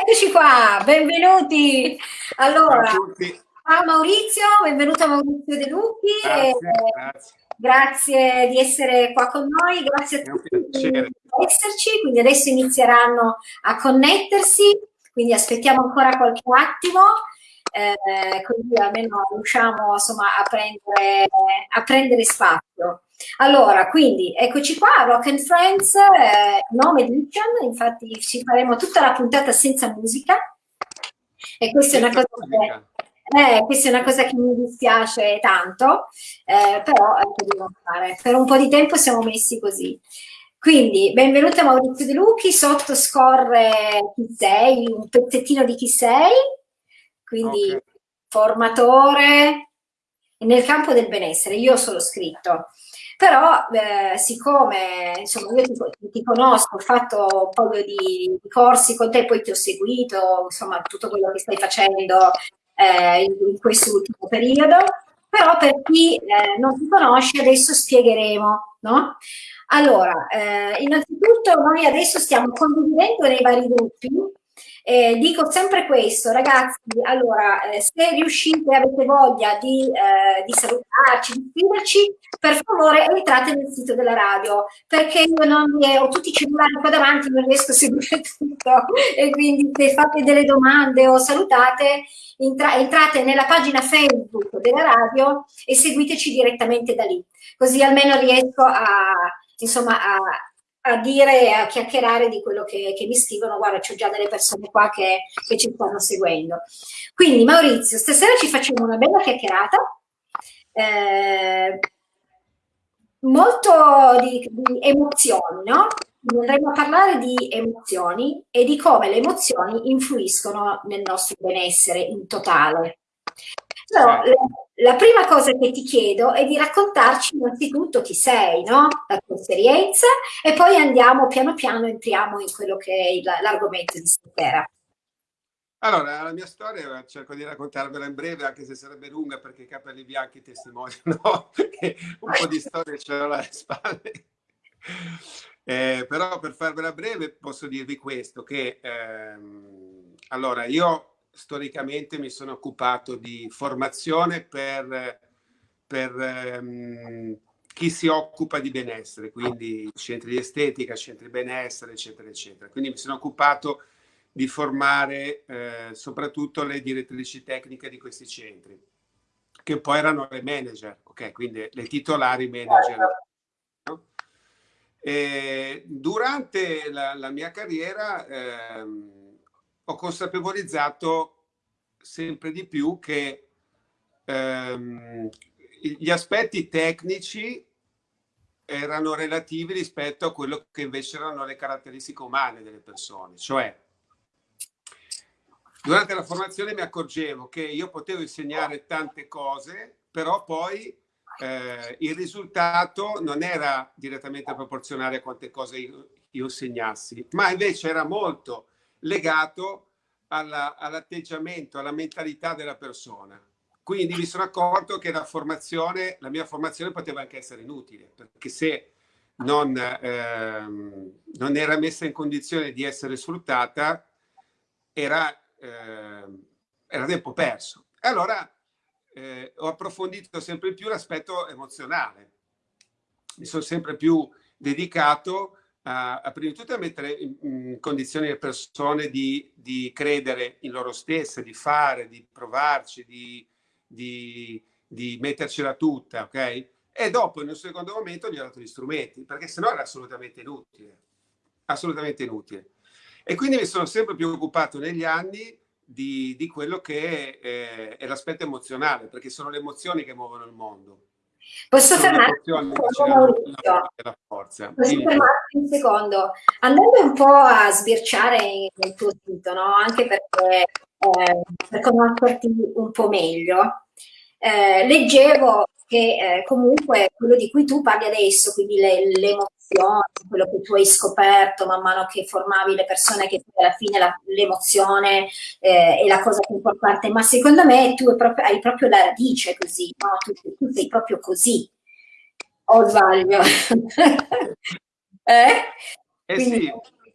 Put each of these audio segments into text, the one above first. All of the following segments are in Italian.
Eccoci qua, benvenuti. Allora, ciao Maurizio, benvenuto a Maurizio De Lucchi. Grazie, grazie. grazie. di essere qua con noi, grazie a tutti di esserci. Quindi adesso inizieranno a connettersi, quindi aspettiamo ancora qualche attimo. Eh, così almeno riusciamo insomma a prendere, a prendere spazio. Allora, quindi eccoci qua, Rock and Friends, eh, nome edition, infatti ci faremo tutta la puntata senza musica e questa è una cosa che, eh, questa è una cosa che mi dispiace tanto, eh, però che devo fare. Per un po' di tempo siamo messi così. Quindi, benvenuto a Maurizio De Lucchi, sotto scorre chi sei, un pezzettino di chi sei, quindi okay. formatore nel campo del benessere, io sono scritto però eh, siccome insomma, io ti, ti, conosco, ho fatto un po' di, di, corsi con te, poi ti ho seguito, insomma tutto quello che stai facendo eh, in, in quest'ultimo periodo, però per chi eh, non ti conosce adesso spiegheremo, no? Allora, eh, innanzitutto noi adesso stiamo condividendo nei vari gruppi eh, dico sempre questo, ragazzi, allora, eh, se riuscite, avete voglia di, eh, di salutarci, di scriverci, per favore entrate nel sito della radio, perché io non ho tutti i cellulari qua davanti, non riesco a seguire tutto, e quindi se fate delle domande o salutate, entra entrate nella pagina Facebook della radio e seguiteci direttamente da lì, così almeno riesco a, insomma, a, a dire e a chiacchierare di quello che, che mi scrivono, guarda c'ho già delle persone qua che, che, ci stanno seguendo. Quindi Maurizio, stasera ci facciamo una bella chiacchierata, eh, molto di, di emozioni, no? Andremo a parlare di emozioni e di come le emozioni influiscono nel nostro benessere in totale. Però, la prima cosa che ti chiedo è di raccontarci innanzitutto chi sei, no? la tua esperienza, e poi andiamo piano piano, entriamo in quello che è l'argomento di stasera. Allora, la mia storia cerco di raccontarvela in breve, anche se sarebbe lunga perché i capelli bianchi testimoniano che un po' di storia ce l'ho alle spalle. Eh, però per farvela breve posso dirvi questo, che ehm, allora io storicamente mi sono occupato di formazione per, per um, chi si occupa di benessere, quindi centri di estetica, centri di benessere, eccetera, eccetera. Quindi mi sono occupato di formare eh, soprattutto le direttrici tecniche di questi centri, che poi erano le manager, ok? Quindi le titolari manager. No? durante la, la, mia carriera ehm, ho consapevolizzato sempre di più che ehm, gli aspetti tecnici erano relativi rispetto a quello che invece erano le caratteristiche umane delle persone. Cioè, durante la formazione mi accorgevo che io potevo insegnare tante cose, però poi eh, il risultato non era direttamente proporzionale a quante cose io, io insegnassi, ma invece era molto legato all'atteggiamento, alla mentalità della persona. Quindi mi sono accorto che la formazione, la mia formazione poteva anche essere inutile, perché se non, ehm, non era messa in condizione di essere sfruttata, era, ehm, era tempo perso. E allora eh, ho approfondito sempre più l'aspetto emozionale. Mi sono sempre più dedicato a, prima di tutto a mettere in, condizioni le persone di, di, credere in loro stesse, di fare, di provarci, di, di, di mettercela tutta, ok? E dopo, in un secondo momento, gli ho dato gli strumenti, perché sennò era assolutamente inutile, assolutamente inutile. E quindi mi sono sempre più occupato negli anni di, quello che è, è, è l'aspetto emozionale, perché sono le emozioni che muovono il mondo. Posso fermarti un secondo, Posso fermarti un secondo? Andando un po' a sbirciare nel tuo sito, no? anche perché, eh, per conoscerti un po' meglio, eh, leggevo che eh, comunque quello di cui tu parli adesso, quindi le, le, emozioni, quello che tu hai scoperto man mano che formavi le persone, che alla fine l'emozione eh, è la cosa più importante, ma secondo me tu proprio, hai proprio la radice così, no? tu, tu sei proprio così, o sbaglio? eh? Eh quindi, sì.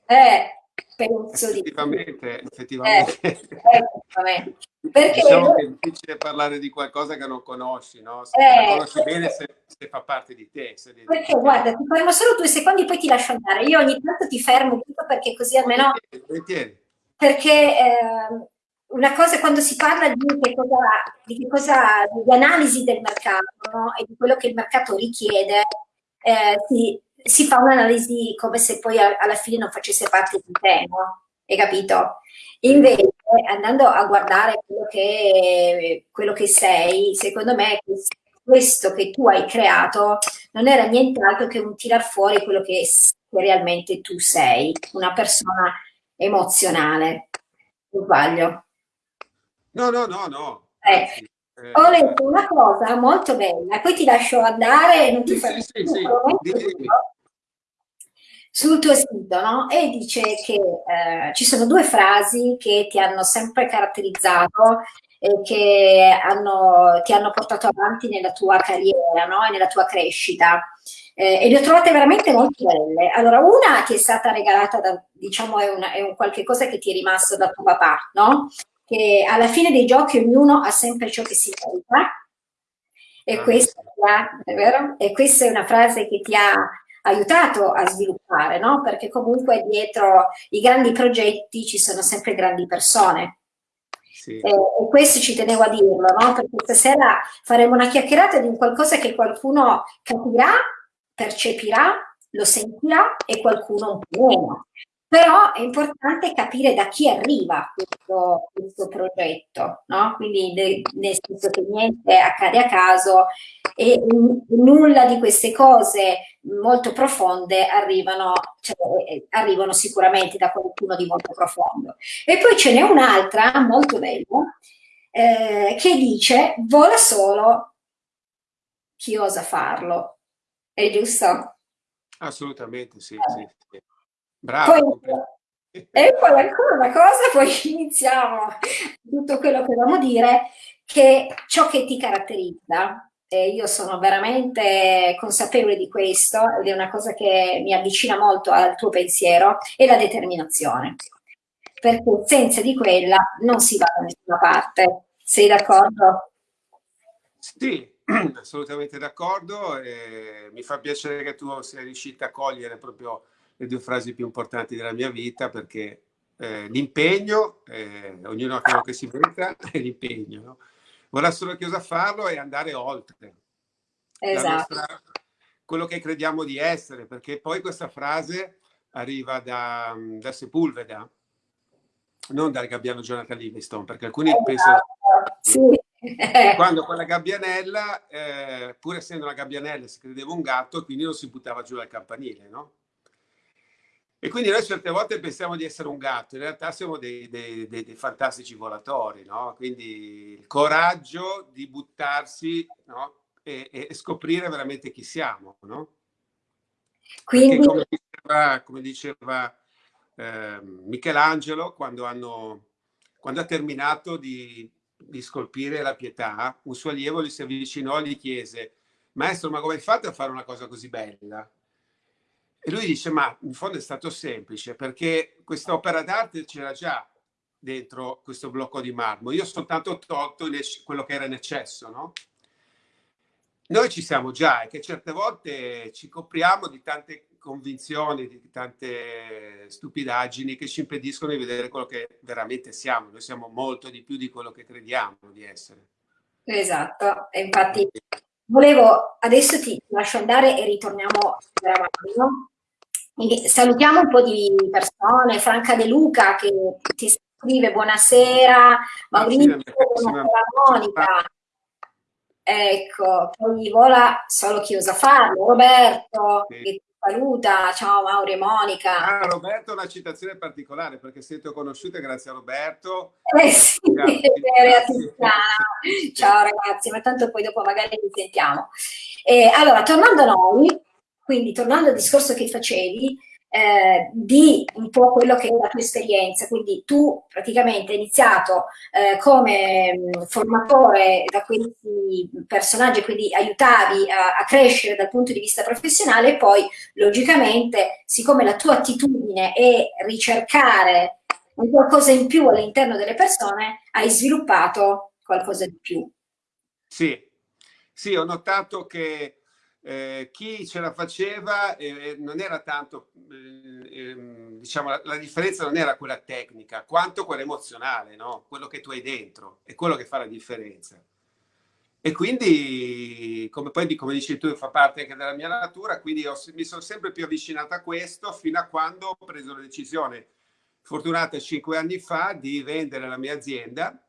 Eh, penso effettivamente, di... Effettivamente, eh, effettivamente. Perché diciamo che è difficile parlare di qualcosa che non conosci, no? Se eh, conosci perché... bene se, se, fa parte di te. perché te. guarda, ti fermo solo due secondi e poi ti lascio andare. Io ogni tanto ti fermo perché così almeno... Volentieri. Perché eh, una cosa quando si parla di che cosa, di, che cosa, di analisi del mercato no? e di quello che il mercato richiede, eh, si, si, fa un'analisi come se poi alla fine non facesse parte di te, no? Hai capito? Invece, andando a guardare quello che, quello che sei, secondo me questo che tu hai creato non era nient'altro che un tirar fuori quello che, che realmente tu sei, una persona emozionale. Non sbaglio? No, no, no, no. Eh, eh, ho letto una cosa molto bella, poi ti lascio andare e non ti sì, fai sì, sì, sul tuo sito, no? E dice che eh, ci sono due frasi che ti hanno sempre caratterizzato e che hanno, ti hanno portato avanti nella tua carriera, no? E nella tua crescita. Eh, e le ho trovate veramente molto belle. Allora, una ti è stata regalata da, diciamo, è, una, è un qualche cosa che ti è rimasto da tuo papà, no? che alla fine dei giochi ognuno ha sempre ciò che si merita. E, ah, questa, è e questa è una frase che ti ha aiutato a sviluppare, no? Perché comunque dietro i grandi progetti ci sono sempre grandi persone. Sì. E, e, questo ci tenevo a dirlo, no? Perché stasera faremo una chiacchierata di un qualcosa che qualcuno capirà, percepirà, lo sentirà e qualcuno un po' meno. Però è importante capire da chi arriva questo, questo progetto, no? Quindi de, nel senso che niente accade a caso e nulla di queste cose molto profonde arrivano, cioè, eh, arrivano sicuramente da qualcuno di molto profondo. E poi ce n'è un'altra molto bella eh, che dice vola solo chi osa farlo. È giusto? Assolutamente, sì. Eh. sì. Bravo. Poi, e poi ancora una cosa, poi iniziamo tutto quello che dobbiamo dire, che ciò che ti caratterizza, e io sono veramente consapevole di questo, ed è una cosa che mi avvicina molto al tuo pensiero, è la determinazione. Perché senza di quella non si va da nessuna parte. Sei d'accordo? Sì, assolutamente d'accordo. Mi fa piacere che tu sia riuscita a cogliere proprio le due frasi più importanti della mia vita perché eh, l'impegno, eh, ognuno ha quello che si merita, è l'impegno. No? Vorrà solo chiusa a farlo e andare oltre. Esatto. Nostra, quello che crediamo di essere, perché poi questa frase arriva da, da Sepulveda, non dal gabbiano Jonathan Livingston, perché alcuni esatto. pensano... Sì. Quando quella gabbianella, eh, pur essendo una gabbianella, si credeva un gatto, quindi non si buttava giù dal campanile, no? E quindi noi certe volte pensiamo di essere un gatto, in realtà siamo dei, dei, dei, dei fantastici volatori, no? Quindi il coraggio di buttarsi no? e, e, scoprire veramente chi siamo, no? Quindi... come diceva, come diceva eh, Michelangelo, quando, hanno, quando ha terminato di, di scolpire la pietà, un suo allievo gli si avvicinò e gli chiese Maestro, ma come hai fatto a fare una cosa così bella? E lui dice, ma in fondo è stato semplice, perché questa opera d'arte c'era già dentro questo blocco di marmo. Io ho soltanto tolto quello che era in eccesso, no? Noi ci siamo già e che certe volte ci copriamo di tante convinzioni, di tante stupidaggini che ci impediscono di vedere quello che veramente siamo. Noi siamo molto di più di quello che crediamo di essere. Esatto, e infatti volevo, adesso ti lascio andare e ritorniamo no? Salutiamo un po' di persone, Franca De Luca che ti scrive buonasera, Maurizio, buonasera Monica. Ecco, poi vola solo chi osa farlo, Roberto sì. che ti saluta, ciao Mauri e Monica. Ah, Roberto è una citazione particolare perché siete conosciute grazie a Roberto. Eh sì, grazie. ciao ragazzi, ma tanto poi dopo magari ci sentiamo. Eh, allora, tornando a noi, quindi tornando al discorso che facevi, eh, di un po' quello che è la tua esperienza. Quindi tu praticamente hai iniziato eh, come mh, mm, formatore da questi personaggi, quindi aiutavi a, a, crescere dal punto di vista professionale e poi logicamente, siccome la tua attitudine è ricercare qualcosa in più all'interno delle persone, hai sviluppato qualcosa di più. Sì, sì, ho notato che eh, chi ce la faceva eh, non era tanto, eh, ehm, diciamo, la, la, differenza non era quella tecnica, quanto quella emozionale, no? quello che tu hai dentro, è quello che fa la differenza. E quindi, come poi come dici tu, fa parte anche della mia natura, quindi ho, mi sono sempre più avvicinato a questo fino a quando ho preso la decisione, fortunata cinque anni fa, di vendere la mia azienda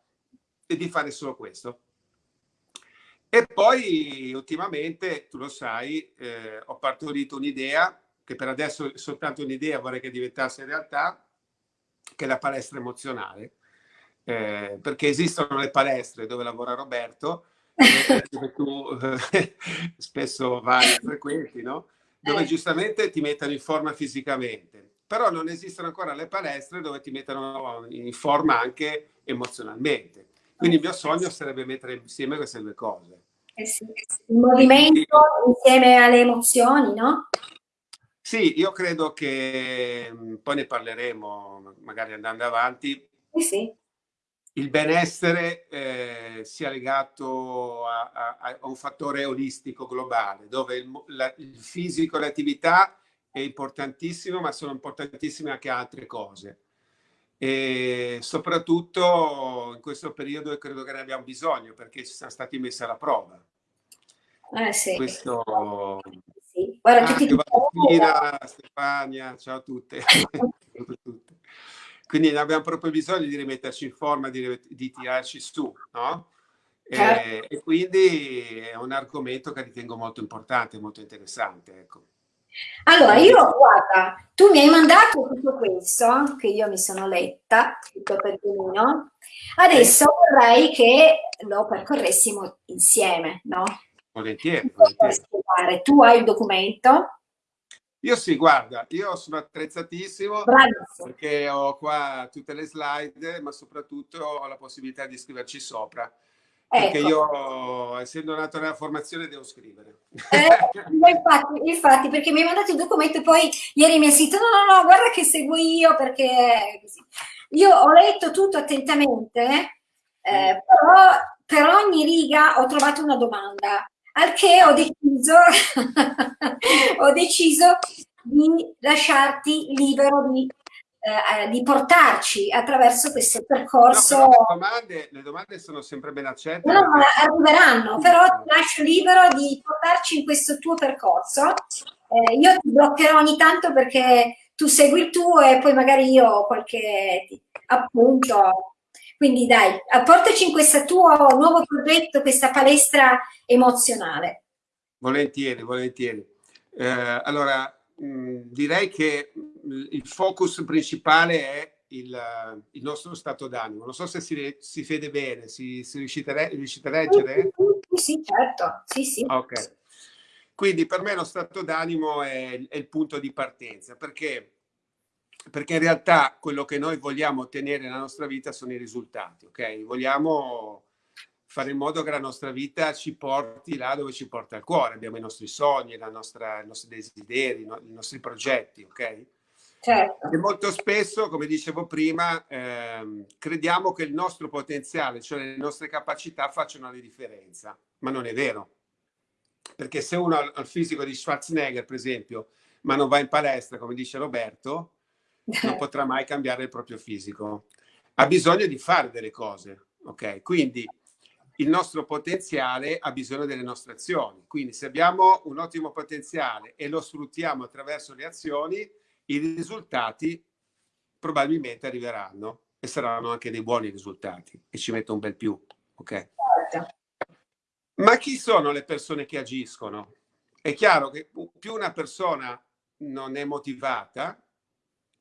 e di fare solo questo. E poi ultimamente, tu lo sai, eh, ho partorito un'idea, che per adesso è soltanto un'idea, vorrei che diventasse realtà, che è la palestra emozionale. Eh, perché esistono le palestre dove lavora Roberto, dove tu eh, spesso vai e frequenti, no? dove eh. giustamente ti mettono in forma fisicamente. Però non esistono ancora le palestre dove ti mettono in forma anche emozionalmente. Quindi il mio sogno sarebbe mettere insieme queste due cose. Eh sì, il movimento insieme alle emozioni, no? Sì, io credo che mm, poi ne parleremo magari andando avanti. Sì, sì. Il benessere eh, sia legato a, a, a, un fattore olistico globale, dove il, la, il fisico e l'attività è importantissimo, ma sono importantissime anche altre cose e soprattutto in questo periodo credo che ne abbiamo bisogno perché ci siamo stati messi alla prova. Eh sì. Questo... Sì. Guarda, ah, tutti Valentina, Stefania, ciao a tutte. Quindi abbiamo proprio bisogno di rimetterci in forma, di, di tirarci su, no? E, certo. e, quindi è un argomento che ritengo molto importante, molto interessante. Ecco. Allora, io, guarda, tu mi hai mandato tutto questo, che io mi sono letta, tutto per benino. Adesso vorrei che lo percorressimo insieme, no? Volentieri, volentieri. Tu hai il documento? Io sì, guarda, io sono attrezzatissimo Bravissimo. perché ho qua tutte le slide, ma soprattutto ho la possibilità di scriverci sopra. Perché ecco. io, essendo nato nella formazione, devo scrivere. Eh, infatti, infatti, perché mi hai mandato il documento e poi ieri mi hai scritto, no, no, no, guarda che seguo io, perché io ho letto tutto attentamente, eh, mm. però per ogni riga ho trovato una domanda, al che ho deciso, ho deciso di lasciarti libero di eh, eh, di portarci attraverso questo percorso. No, le, domande, le, domande, sono sempre ben accette. No, perché... arriveranno, però ti lascio libero di portarci in questo tuo percorso. Eh, io ti bloccherò ogni tanto perché tu segui il tuo e poi magari io ho qualche appunto. Quindi dai, portaci in questo tuo nuovo progetto, questa palestra emozionale. Volentieri, volentieri. Eh, allora, mh, direi che il focus principale è il, il nostro stato d'animo. Non so se si, si vede bene, si, si riuscite, a, riuscite, a leggere? Sì, certo. Sì, sì. Ok. Quindi per me lo stato d'animo è, è, il punto di partenza, perché, perché in realtà quello che noi vogliamo ottenere nella nostra vita sono i risultati, ok? Vogliamo fare in modo che la nostra vita ci porti là dove ci porta il cuore. Abbiamo i nostri sogni, nostra, i nostri desideri, i nostri progetti, ok? Certo. E molto spesso, come dicevo prima, ehm, crediamo che il nostro potenziale, cioè le nostre capacità, facciano la differenza, ma non è vero. Perché se uno ha il fisico di Schwarzenegger, per esempio, ma non va in palestra, come dice Roberto, non potrà mai cambiare il proprio fisico. Ha bisogno di fare delle cose, ok? Quindi il nostro potenziale ha bisogno delle nostre azioni. Quindi se abbiamo un ottimo potenziale e lo sfruttiamo attraverso le azioni, i risultati probabilmente arriveranno e saranno anche dei buoni risultati e ci metto un bel più, ok? Ma chi sono le persone che agiscono? È chiaro che più una persona non è motivata,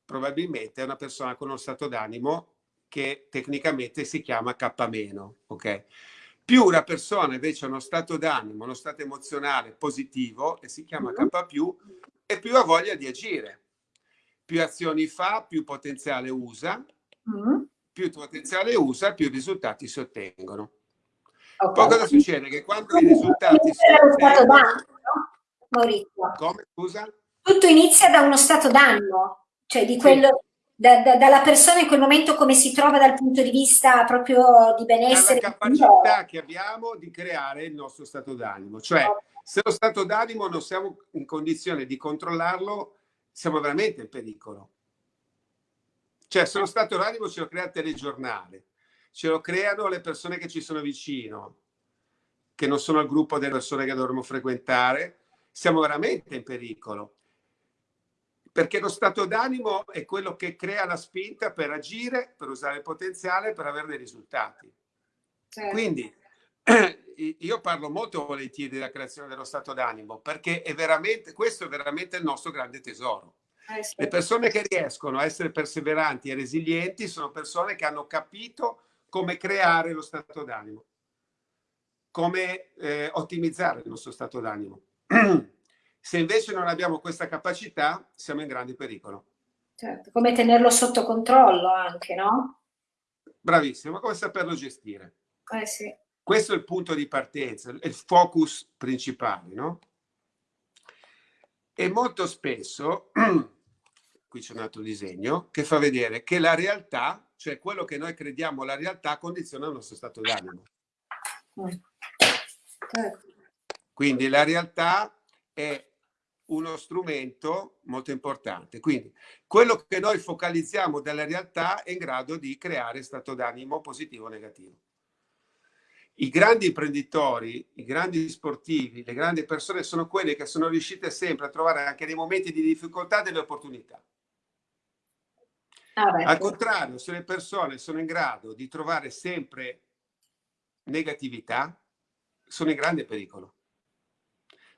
probabilmente è una persona con uno stato d'animo che tecnicamente si chiama K-, ok? Più una persona invece ha uno stato d'animo, uno stato emozionale positivo e si chiama K+, e più ha voglia di agire più azioni fa, più potenziale usa, mm. più potenziale usa, più risultati si ottengono. Okay. Poi cosa succede? Che quando i risultati si ottengono... no? Maurizio. Come, scusa? Tutto inizia da uno stato d'animo, cioè di quello... Sì. Da, da, dalla persona in quel momento come si trova dal punto di vista proprio di benessere. La capacità che abbiamo di creare il nostro stato d'animo. Cioè, se lo stato d'animo non siamo in condizione di controllarlo, siamo veramente in pericolo. Cioè, se lo stato d'animo ce lo crea il telegiornale, ce lo creano le persone che ci sono vicino, che non sono il gruppo delle persone che dovremmo frequentare, siamo veramente in pericolo. Perché lo stato d'animo è quello che crea la spinta per agire, per usare il potenziale, per avere dei risultati. Certo. Quindi io parlo molto volentieri della creazione dello stato d'animo perché è veramente, questo è veramente il nostro grande tesoro. Eh, sì. Le persone che riescono a essere perseveranti e resilienti sono persone che hanno capito come creare lo stato d'animo, come eh, ottimizzare il nostro stato d'animo. Se invece non abbiamo questa capacità, siamo in grande pericolo. Certo, come tenerlo sotto controllo anche, no? Bravissimo, come saperlo gestire. Eh sì. Questo è il punto di partenza, il focus principale, no? E molto spesso, qui c'è un altro disegno, che fa vedere che la realtà, cioè quello che noi crediamo la realtà, condiziona il nostro stato d'animo. Quindi la realtà è uno strumento molto importante. Quindi quello che noi focalizziamo dalla realtà è in grado di creare stato d'animo positivo o negativo i grandi imprenditori, i grandi sportivi, le grandi persone sono quelle che sono riuscite sempre a trovare anche nei momenti di difficoltà delle opportunità. Ah, Al contrario, se le persone sono in grado di trovare sempre negatività, sono in grande pericolo.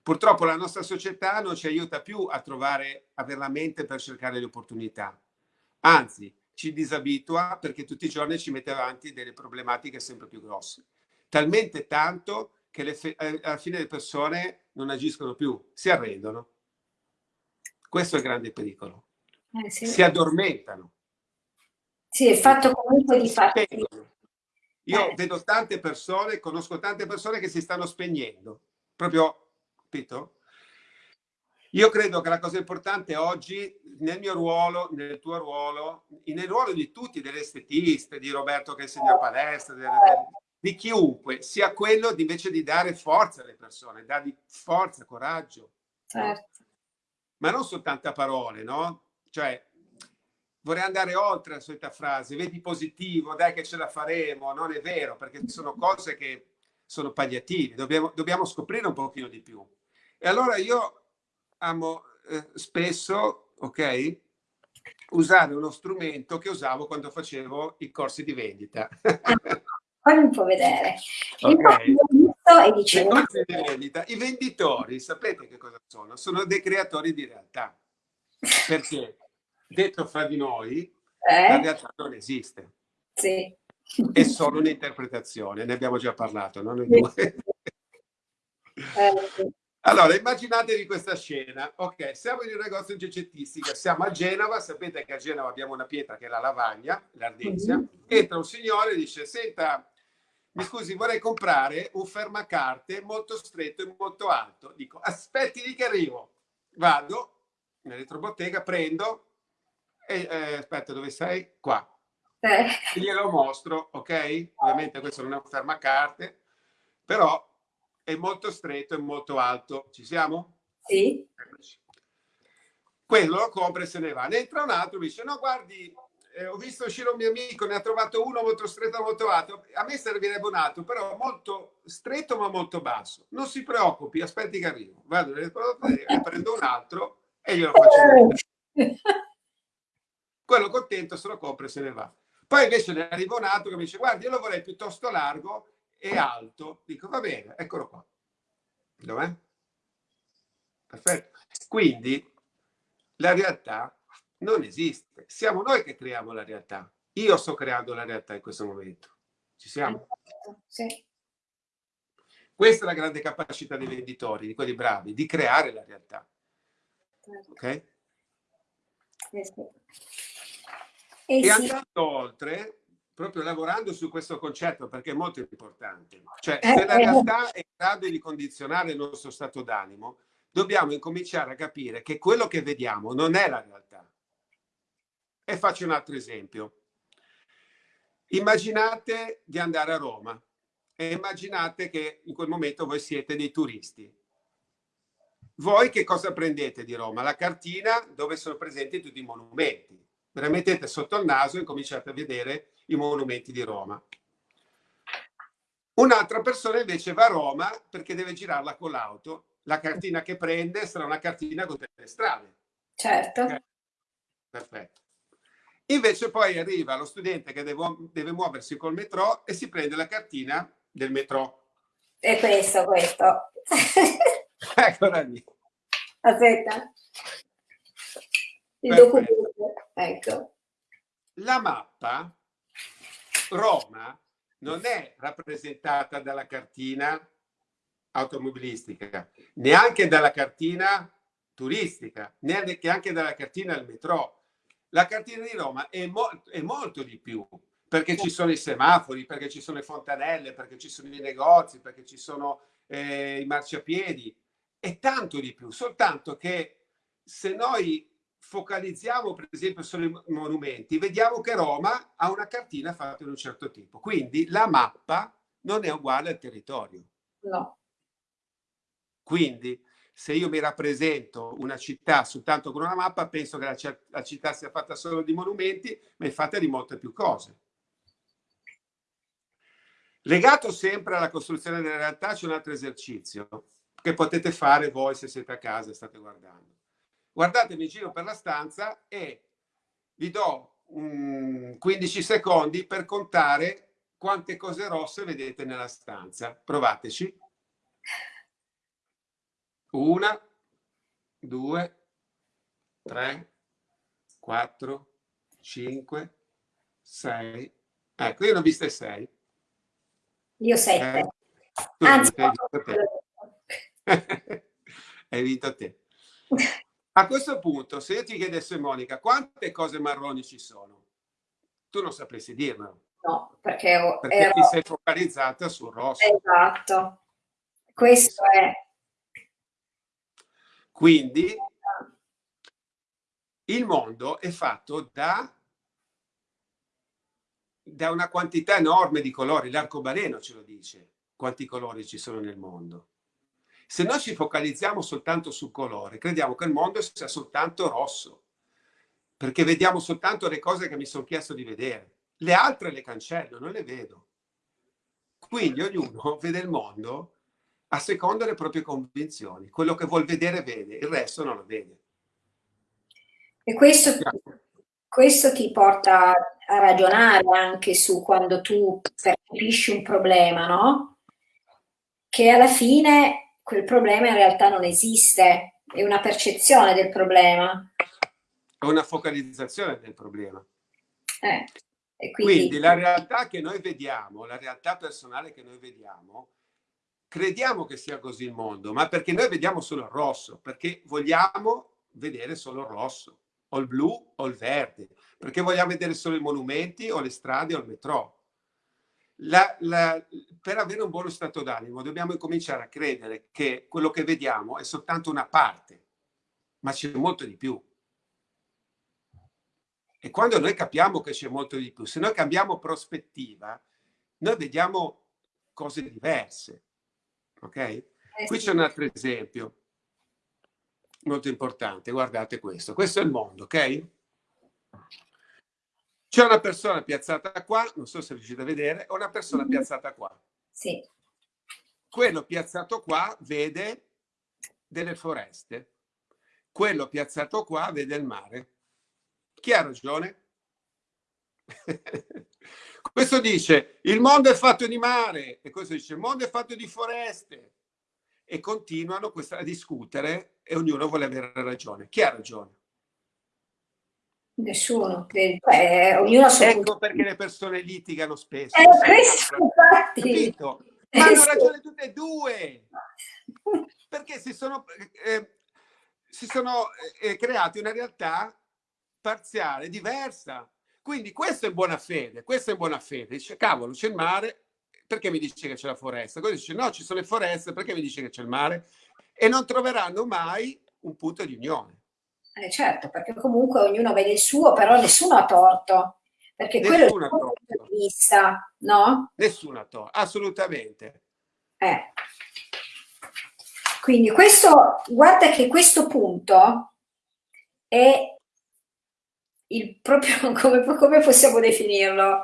Purtroppo la nostra società non ci aiuta più a trovare, avere la mente per cercare le opportunità. Anzi, ci disabitua perché tutti i giorni ci mette avanti delle problematiche sempre più grosse talmente tanto che le, eh, alla fine le persone non agiscono più, si arrendono. Questo è il grande pericolo. Eh, sì. Si addormentano. Sì, è fatto comunque di fatto. Io eh. vedo tante persone, conosco tante persone che si stanno spegnendo. Proprio, capito? Io credo che la cosa importante oggi, nel mio ruolo, nel tuo ruolo, nel ruolo di tutti, delle estetiste, di Roberto che insegna palestra, delle, di chiunque sia quello di invece di dare forza alle persone, dargli forza, coraggio. Certo. Ma non soltanto a parole, no? Cioè, vorrei andare oltre la solita frase, vedi positivo, dai che ce la faremo, non è vero, perché sono cose che sono palliativi, dobbiamo, dobbiamo scoprire un pochino di più. E allora io amo eh, spesso, ok, usare uno strumento che usavo quando facevo i corsi di vendita. fammi un po' vedere. Okay. E dicevo, I venditori, sapete che cosa sono? Sono dei creatori di realtà. Perché, detto fra di noi, eh? la realtà non esiste. Sì. È solo un'interpretazione, ne abbiamo già parlato, no? Noi due. Eh. Allora, immaginatevi questa scena. Ok, siamo in un negozio di oggettistica, siamo a Genova, sapete che a Genova abbiamo una pietra che è la lavagna, l'ardezia. Mm -hmm. Entra un signore e dice, senta, mi scusi, vorrei comprare un fermacarte molto stretto e molto alto. Dico, aspetti di che arrivo. Vado nell'elettrobottega, prendo e eh, aspetta, dove sei? Qua. Eh. Glielo mostro, ok? Ovviamente questo non è un fermacarte, però è molto stretto e molto alto. Ci siamo? Sì. Quello lo compra e se ne va. Ne entra un altro, mi dice, no, guardi, eh, ho visto uscire un mio amico, ne ha trovato uno molto stretto, molto alto. A me servirebbe un altro, però molto stretto ma molto basso. Non si preoccupi, aspetti che arrivo. Vado nelle ne prendo un altro e glielo faccio vedere. Quello contento se lo compra e se ne va. Poi invece ne arriva un altro che mi dice, guardi, io lo vorrei piuttosto largo e alto. Dico, va bene, eccolo qua. Dov'è? Perfetto. Quindi la realtà non esiste. Siamo noi che creiamo la realtà. Io sto creando la realtà in questo momento. Ci siamo? Sì. Questa è la grande capacità dei venditori, di quelli bravi, di creare la realtà. Certo. Ok? Eh sì. E, e sì. andando oltre, proprio lavorando su questo concetto, perché è molto importante, cioè se la realtà è in grado di condizionare il nostro stato d'animo, dobbiamo incominciare a capire che quello che vediamo non è la realtà. E faccio un altro esempio. Immaginate di andare a Roma e immaginate che in quel momento voi siete dei turisti. Voi che cosa prendete di Roma? La cartina dove sono presenti tutti i monumenti. Ve la mettete sotto il naso e cominciate a vedere i monumenti di Roma. Un'altra persona invece va a Roma perché deve girarla con l'auto. La cartina che prende sarà una cartina con tutte le strade. Certo. Okay. Perfetto. Invece poi arriva lo studente che deve, deve muoversi col metro e si prende la cartina del metro. E questo, questo. Eccola lì. Aspetta. Il Perfetto. documento. Ecco. La mappa Roma non è rappresentata dalla cartina automobilistica, neanche dalla cartina turistica, neanche dalla cartina del metro la cartina di Roma è, mo è molto di più, perché ci sono i semafori, perché ci sono le fontanelle, perché ci sono i negozi, perché ci sono eh, i marciapiedi, è tanto di più, soltanto che se noi focalizziamo per esempio sui monumenti, vediamo che Roma ha una cartina fatta in un certo tipo, quindi la mappa non è uguale al territorio. No. Quindi se io mi rappresento una città soltanto con una mappa, penso che la, la città sia fatta solo di monumenti, ma è fatta di molte più cose. Legato sempre alla costruzione della realtà c'è un altro esercizio che potete fare voi se siete a casa e state guardando. Guardatevi in giro per la stanza e vi do um, 15 secondi per contare quante cose rosse vedete nella stanza. Provateci. Una, due, tre, quattro, cinque, sei. Ecco, io ne ho viste sei. Io sette. Eh, Anzi, hai vinto te. hai vinto te. A questo punto, se io ti chiedessi, Monica, quante cose marroni ci sono? Tu non sapresti dirmelo. No, perché, perché ero... ti sei focalizzata sul rosso. Esatto. Questo è quindi il mondo è fatto da, da una quantità enorme di colori, l'arcobaleno ce lo dice, quanti colori ci sono nel mondo. Se noi ci focalizziamo soltanto sul colore, crediamo che il mondo sia soltanto rosso, perché vediamo soltanto le cose che mi sono chiesto di vedere. Le altre le cancello, non le vedo. Quindi ognuno vede il mondo a seconda delle proprie convinzioni. Quello che vuol vedere vede, il resto non lo vede. E questo, questo ti porta a ragionare anche su quando tu percepisci un problema, no? Che alla fine quel problema in realtà non esiste, è una percezione del problema. È una focalizzazione del problema. Eh, quindi... quindi la realtà che noi vediamo, la realtà personale che noi vediamo, crediamo che sia così il mondo, ma perché noi vediamo solo il rosso, perché vogliamo vedere solo il rosso, o il blu o il verde, perché vogliamo vedere solo i monumenti o le strade o il metro. La, la, per avere un buono stato d'animo dobbiamo cominciare a credere che quello che vediamo è soltanto una parte, ma c'è molto di più. E quando noi capiamo che c'è molto di più, se noi cambiamo prospettiva, noi vediamo cose diverse ok? Eh, Qui c'è un altro esempio molto importante, guardate questo, questo è il mondo, ok? C'è una persona piazzata qua, non so se riuscite a vedere, o una persona -hmm. piazzata qua. Sì. Quello piazzato qua vede delle foreste, quello piazzato qua vede il mare. Chi ha ragione? Questo dice il mondo è fatto di mare e questo dice il mondo è fatto di foreste e continuano a discutere e ognuno vuole avere ragione. Chi ha ragione? Nessuno, eh, ognuno Ecco perché le persone litigano spesso. Eh, questo, infatti. Ma hanno ragione tutte e due. Perché si sono, eh, si sono eh, creati una realtà parziale, diversa. Quindi questo è buona fede, questo è buona fede. Dice, cavolo, c'è il mare, perché mi dice che c'è la foresta? Questo dice, no, ci sono le foreste, perché mi dice che c'è il mare? E non troveranno mai un punto di unione. Eh certo, perché comunque ognuno vede il suo, però nessuno ha torto. Perché nessuno quello è il punto di vista, no? Nessuno ha torto, assolutamente. Eh. Quindi questo, guarda che questo punto è il proprio, come, come possiamo definirlo?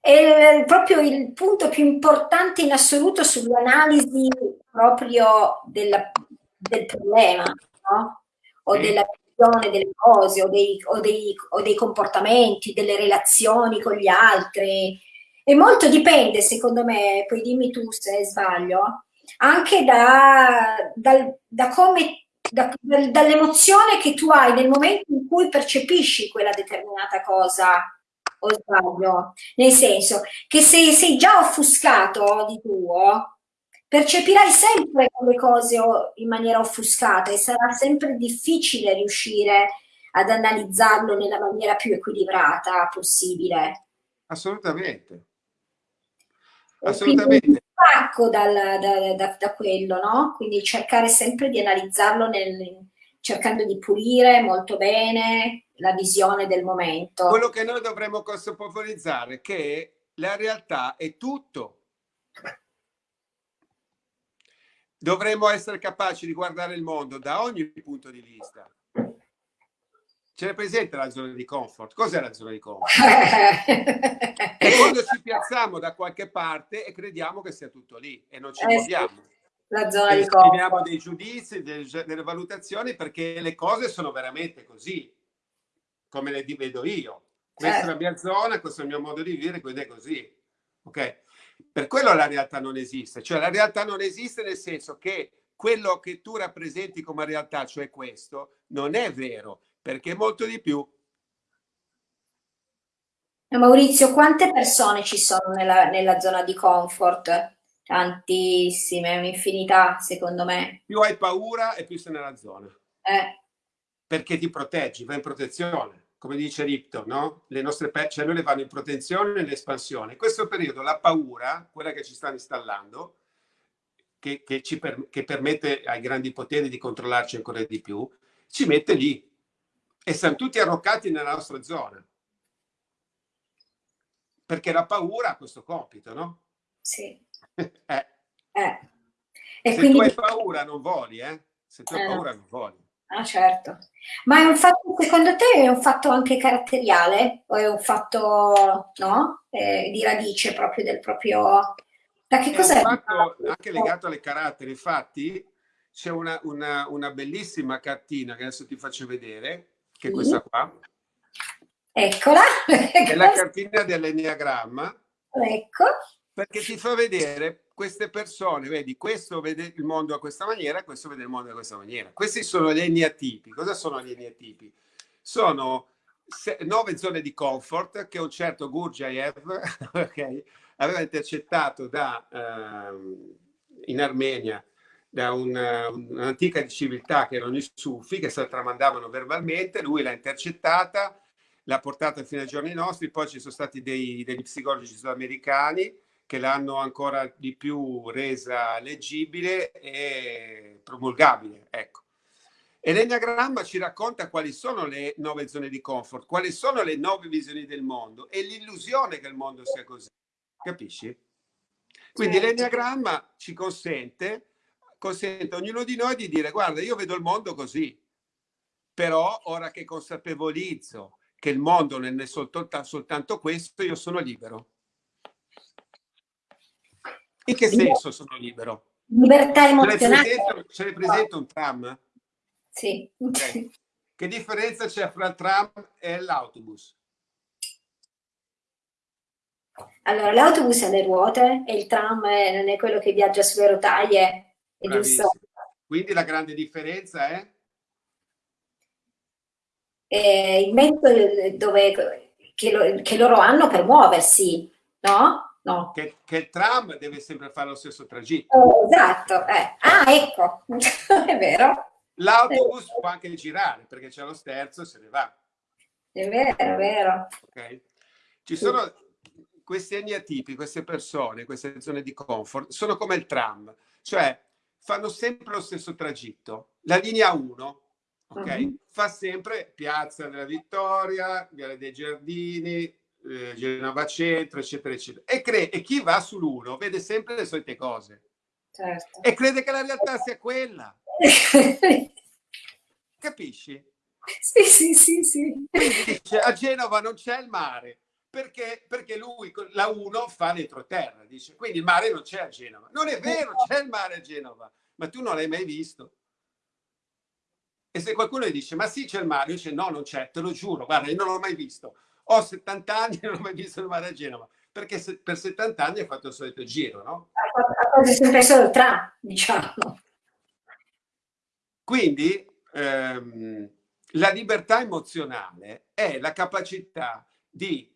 È proprio il punto più importante in assoluto sull'analisi proprio della, del problema, no? O della visione delle cose, o dei, o, dei, o dei comportamenti, delle relazioni con gli altri. E molto dipende, secondo me, poi dimmi tu se sbaglio, anche da, da, da come da, dall'emozione che tu hai nel momento in cui percepisci quella determinata cosa o sbaglio, nel senso che se sei già offuscato di tuo, percepirai sempre quelle cose in maniera offuscata e sarà sempre difficile riuscire ad analizzarlo nella maniera più equilibrata possibile. Assolutamente. Assolutamente. Stacco dal, da, da, da, quello, no? Quindi cercare sempre di analizzarlo nel, cercando di pulire molto bene la visione del momento. Quello che noi dovremmo consapevolizzare è che la realtà è tutto. Dovremmo essere capaci di guardare il mondo da ogni punto di vista. Ce l'è presente la zona di comfort? Cos'è la zona di comfort? è quando ci piazziamo da qualche parte e crediamo che sia tutto lì e non ci eh, muoviamo. La zona e di comfort. Esprimiamo dei giudizi, delle, delle, valutazioni perché le cose sono veramente così, come le vedo io. Questa certo. è la mia zona, questo è il mio modo di vivere, quindi è così. Ok? Per quello la realtà non esiste. Cioè la realtà non esiste nel senso che quello che tu rappresenti come realtà, cioè questo, non è vero perché molto di più. Maurizio, quante persone ci sono nella, nella zona di comfort? Tantissime, un'infinità secondo me. Più hai paura e più sei nella zona. Eh. Perché ti proteggi, vai in protezione. Come dice Ripton, no? Le nostre cellule vanno in protezione e nell'espansione. In questo periodo la paura, quella che ci stanno installando, che, che, ci per, che permette ai grandi poteri di controllarci ancora di più, ci mette lì e siamo tutti arroccati nella nostra zona. Perché la paura ha questo compito, no? Sì. eh. Eh. E Se quindi... tu hai paura non voli, eh? Se tu hai eh. paura non voli. Ah, certo. Ma è un fatto, secondo te, è un fatto anche caratteriale? O è un fatto, no? Eh, di radice proprio del proprio... Da che cos'è? È un fatto anche legato alle carattere. Infatti, c'è una, una, una bellissima cartina che adesso ti faccio vedere, che è questa qua. Eccola. È la cartina dell'enneagramma. Ecco. Perché ti fa vedere queste persone, vedi, questo vede il mondo a questa maniera, questo vede il mondo a questa maniera. Questi sono gli enneatipi. Cosa sono gli enneatipi? Sono nove zone di comfort che un certo Gurdjieff okay, aveva intercettato da, uh, in Armenia da un'antica civiltà che erano i Sufi, che se la tramandavano verbalmente, lui l'ha intercettata, l'ha portata fino ai giorni nostri, poi ci sono stati dei, degli psicologi sudamericani che l'hanno ancora di più resa leggibile e promulgabile. Ecco. E l'Enneagramma ci racconta quali sono le nove zone di comfort, quali sono le nove visioni del mondo e l'illusione che il mondo sia così. Capisci? Quindi certo. l'Enneagramma ci consente consente a ognuno di noi di dire guarda io vedo il mondo così però ora che consapevolizzo che il mondo non è soltanto, soltanto questo io sono libero in che senso sono libero? libertà emozionale ce l'hai presente un tram? sì okay. che differenza c'è fra il tram e l'autobus? Allora, l'autobus ha le ruote e il tram non è quello che viaggia sulle rotaie? Quindi la grande differenza è? Eh, il metodo dove, che, lo, che, loro hanno per muoversi, no? no. Che, che, il tram deve sempre fare lo stesso tragitto. Oh, esatto. Eh. Ah, ecco, è vero. L'autobus può anche girare perché c'è lo sterzo e se ne va. È vero, è vero. Okay. Ci sono questi eneatipi, queste persone, queste zone di comfort, sono come il tram, cioè fanno sempre lo stesso tragitto. La linea 1, ok? Uh-huh. Fa sempre Piazza della Vittoria, Viale dei Giardini, eh, Genova Centro, eccetera, eccetera. E, e chi va sull'1 vede sempre le solite cose. Certo. E crede che la realtà sia quella. Capisci? Sì, sì, sì, sì. Dice, a Genova non c'è il mare. Perché? Perché lui, la 1, fa l'entroterra, dice, quindi il mare non c'è a Genova. Non è vero, c'è il mare a Genova, ma tu non l'hai mai visto. E se qualcuno gli dice, ma sì c'è il mare, io dice no, non c'è, te lo giuro, guarda, io non l'ho mai visto. Ho 70 anni e non ho mai visto il mare a Genova, perché se, per 70 anni ha fatto il solito giro, no? Ha fatto sempre solo il tram, diciamo. Quindi ehm, la libertà emozionale è la capacità di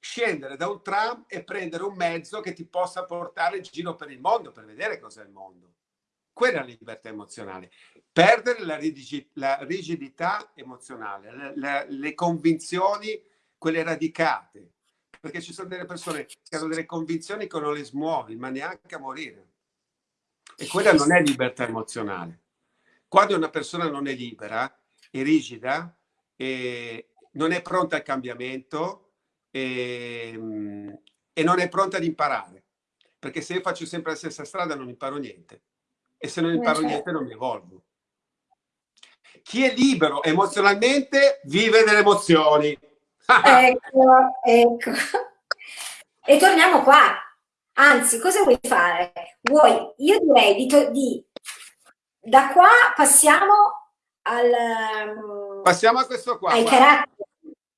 scendere da un tram e prendere un mezzo che ti possa portare in giro per il mondo per vedere cos'è il mondo. Quella è la libertà emozionale perdere la, rigid, la rigidità emozionale, le, le, le, convinzioni, quelle radicate, perché ci sono delle persone che hanno delle convinzioni che non le smuovi, ma neanche a morire. E quella non è libertà emozionale. Quando una persona non è libera, è rigida, e non è pronta al cambiamento e, e non è pronta ad imparare. Perché se io faccio sempre la stessa strada non imparo niente. E se non imparo certo. niente non mi evolvo. Chi è libero emozionalmente vive delle emozioni. ecco, ecco. E torniamo qua. Anzi, cosa vuoi fare? Vuoi, io direi di, di da qua passiamo al... Um, passiamo a questo qua. Ai caratteri.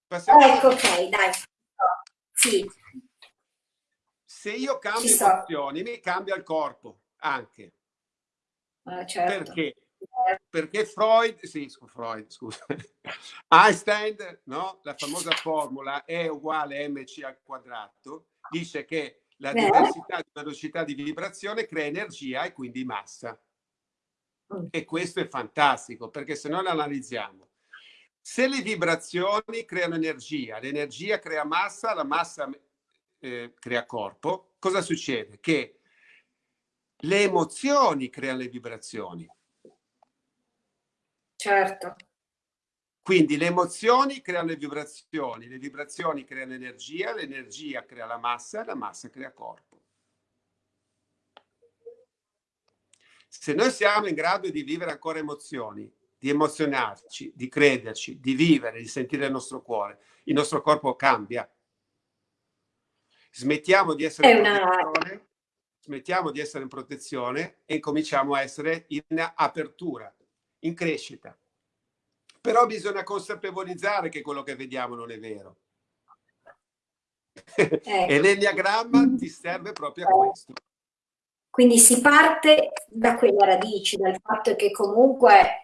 Passiamo ecco, ok, dai. Sì. Se io cambio so. emozioni, mi cambia il corpo anche. Eh, certo. Perché? perché Freud, sì, Freud, scusa, Einstein, no? la famosa formula E uguale mc al quadrato, dice che la diversità di velocità di vibrazione crea energia e quindi massa. Mm. E questo è fantastico, perché se noi lo analizziamo, se le vibrazioni creano energia, l'energia crea massa, la massa eh, crea corpo, cosa succede? Che le emozioni creano le vibrazioni. Certo. Quindi le emozioni creano le vibrazioni, le vibrazioni creano energia, l'energia crea la massa, la massa crea corpo. Se noi siamo in grado di vivere ancora emozioni, di emozionarci, di crederci, di vivere, di sentire il nostro cuore, il nostro corpo cambia. Smettiamo di essere, in protezione, smettiamo di essere in protezione e cominciamo a essere in apertura in crescita. Però bisogna consapevolizzare che quello che vediamo non è vero. Ecco. e l'enneagramma ti serve proprio a questo. Quindi si parte da quelle radici, dal fatto che comunque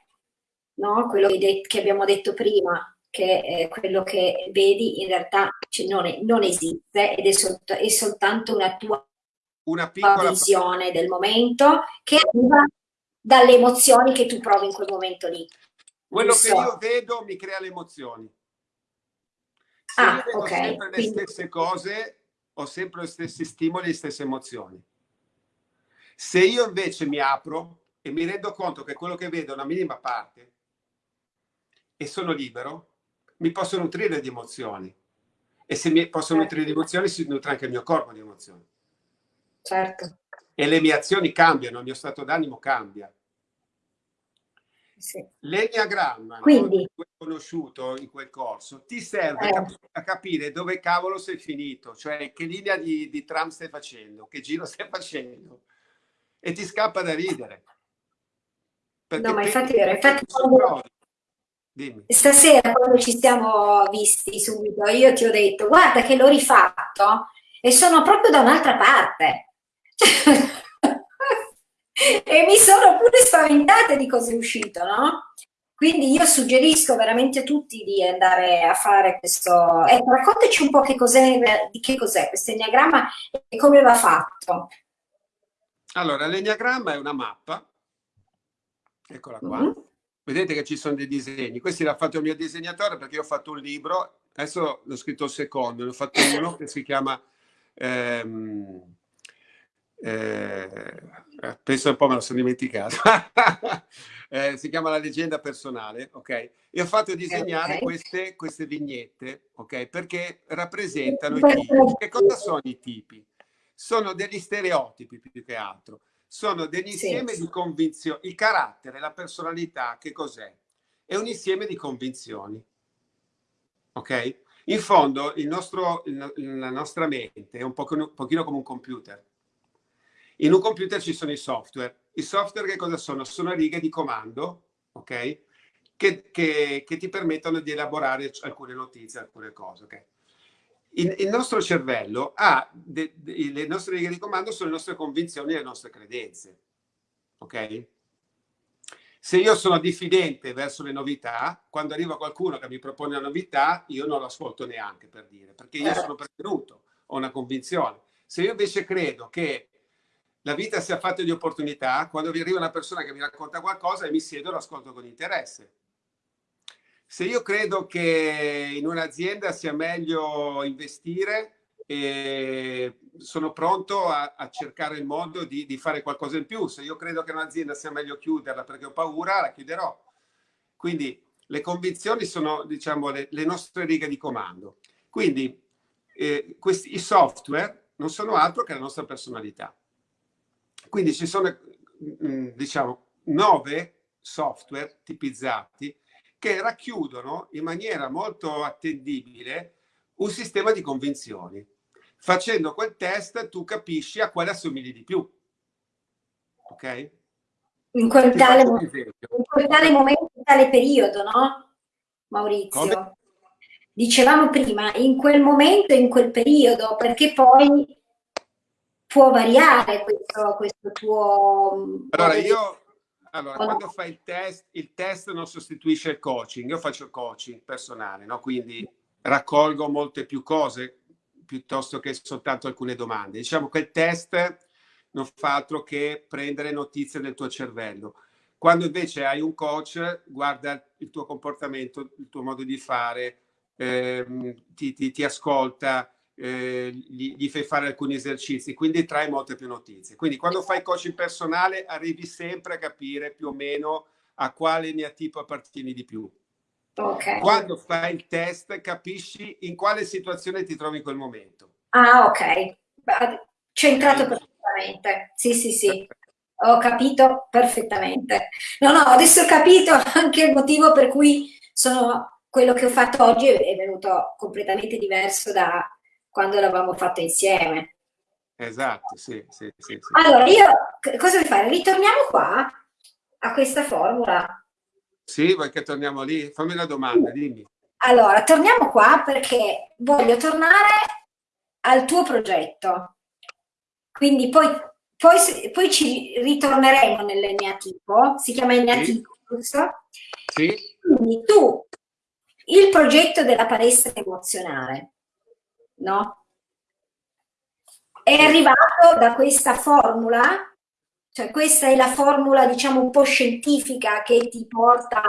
no, quello che, che abbiamo detto prima, che eh, quello che vedi in realtà non, è, non, esiste ed è, solt è, soltanto una tua una piccola visione del momento che arriva dalle emozioni che tu provi in quel momento lì. Quello so. che io vedo mi crea le emozioni. Se ah, vedo okay. sempre le stesse cose, ho sempre gli stessi stimoli e le stesse emozioni. Se io invece mi apro e mi rendo conto che quello che vedo è una minima parte e sono libero, mi posso nutrire di emozioni. E se mi posso certo. nutrire di emozioni, si nutre anche il mio corpo di emozioni. Certo. E le mie azioni cambiano, il mio stato d'animo cambia. Sì. L'enneagramma Quindi, no, conosciuto in quel corso ti serve eh. a capire dove cavolo sei finito, cioè che linea di, di tram stai facendo, che giro stai facendo e ti scappa da ridere. Perché no, ma infatti. Infatti, quando... Stasera quando ci siamo visti subito, io ti ho detto guarda che l'ho rifatto e sono proprio da un'altra parte. e mi sono pure spaventata di cosa è uscito, no? Quindi io suggerisco veramente a tutti di andare a fare questo. Ecco, raccontaci un po' che cos'è, di che cos'è questo enneagramma e come va fatto. Allora, l'enneagramma è una mappa, eccola qua, mm -hmm. Vedete che ci sono dei disegni. Questi l'ha fatto il mio disegnatore perché io ho fatto un libro, adesso l'ho scritto il secondo, ne ho fatto uno che si chiama... Ehm, eh, penso un po' me lo sono dimenticato. eh, si chiama La leggenda personale, ok? E ho fatto disegnare okay. queste, queste vignette, ok? Perché rappresentano i tipi. Che cosa sono i tipi? Sono degli stereotipi più che altro sono degli insieme sì. di convinzioni. Il carattere, la personalità, che cos'è? È un insieme di convinzioni. Ok? In fondo, il nostro, la nostra mente è un, pochino, un pochino come un computer. In un computer ci sono i software. I software che cosa sono? Sono righe di comando, ok? Che, che, che ti permettono di elaborare alcune notizie, alcune cose, ok? Il, il nostro cervello ha de, de, le nostre righe di comando sono le nostre convinzioni e le nostre credenze. Ok? Se io sono diffidente verso le novità, quando arriva qualcuno che mi propone una novità, io non lo ascolto neanche per dire, perché io sono prevenuto, ho una convinzione. Se io invece credo che la vita sia fatta di opportunità, quando vi arriva una persona che mi racconta qualcosa e mi siedo, l'ascolto con interesse se io credo che in un'azienda sia meglio investire, eh, sono pronto a, a, cercare il modo di, di, fare qualcosa in più. Se io credo che un'azienda sia meglio chiuderla perché ho paura, la chiuderò. Quindi le convinzioni sono, diciamo, le, le nostre righe di comando. Quindi eh, questi, i software non sono altro che la nostra personalità. Quindi ci sono, mm, diciamo, nove software tipizzati che racchiudono in maniera molto attendibile un sistema di convinzioni. Facendo quel test tu capisci a quale assomigli di più. Ok? In quel, tale, in quel tale momento, in tale periodo, no? Maurizio. Come? Dicevamo prima, in quel momento, in quel periodo, perché poi può variare questo, questo tuo... Allora, io allora, quando fai il test, il test non sostituisce il coaching. Io faccio il coaching personale, no? quindi raccolgo molte più cose piuttosto che soltanto alcune domande. Diciamo che il test non fa altro che prendere notizie del tuo cervello. Quando invece hai un coach, guarda il tuo comportamento, il tuo modo di fare, ehm, ti, ti, ti ascolta, eh, gli, gli, fai fare alcuni esercizi, quindi trai molte più notizie. Quindi quando fai coaching personale arrivi sempre a capire più o meno a quale neatipo appartieni di più. Okay. Quando fai il test capisci in quale situazione ti trovi in quel momento. Ah, ok. Centrato perfettamente. Sì, sì, sì. Ho capito perfettamente. No, no, adesso ho capito anche il motivo per cui sono, quello che ho fatto oggi è venuto completamente diverso da, quando l'avevamo fatto insieme. Esatto, sì, sì, sì, sì. Allora, io cosa devo fare? Ritorniamo qua a questa formula. Sì, vuoi che torniamo lì? Fammi una domanda, dimmi. Allora, torniamo qua perché voglio tornare al tuo progetto. Quindi poi, poi, poi ci ritorneremo nell'Eneatipo, si chiama Eneatipo, giusto? Sì. Quindi tu, il progetto della palestra emozionale, no? È arrivato da questa formula, cioè questa è la formula diciamo un po' scientifica che ti porta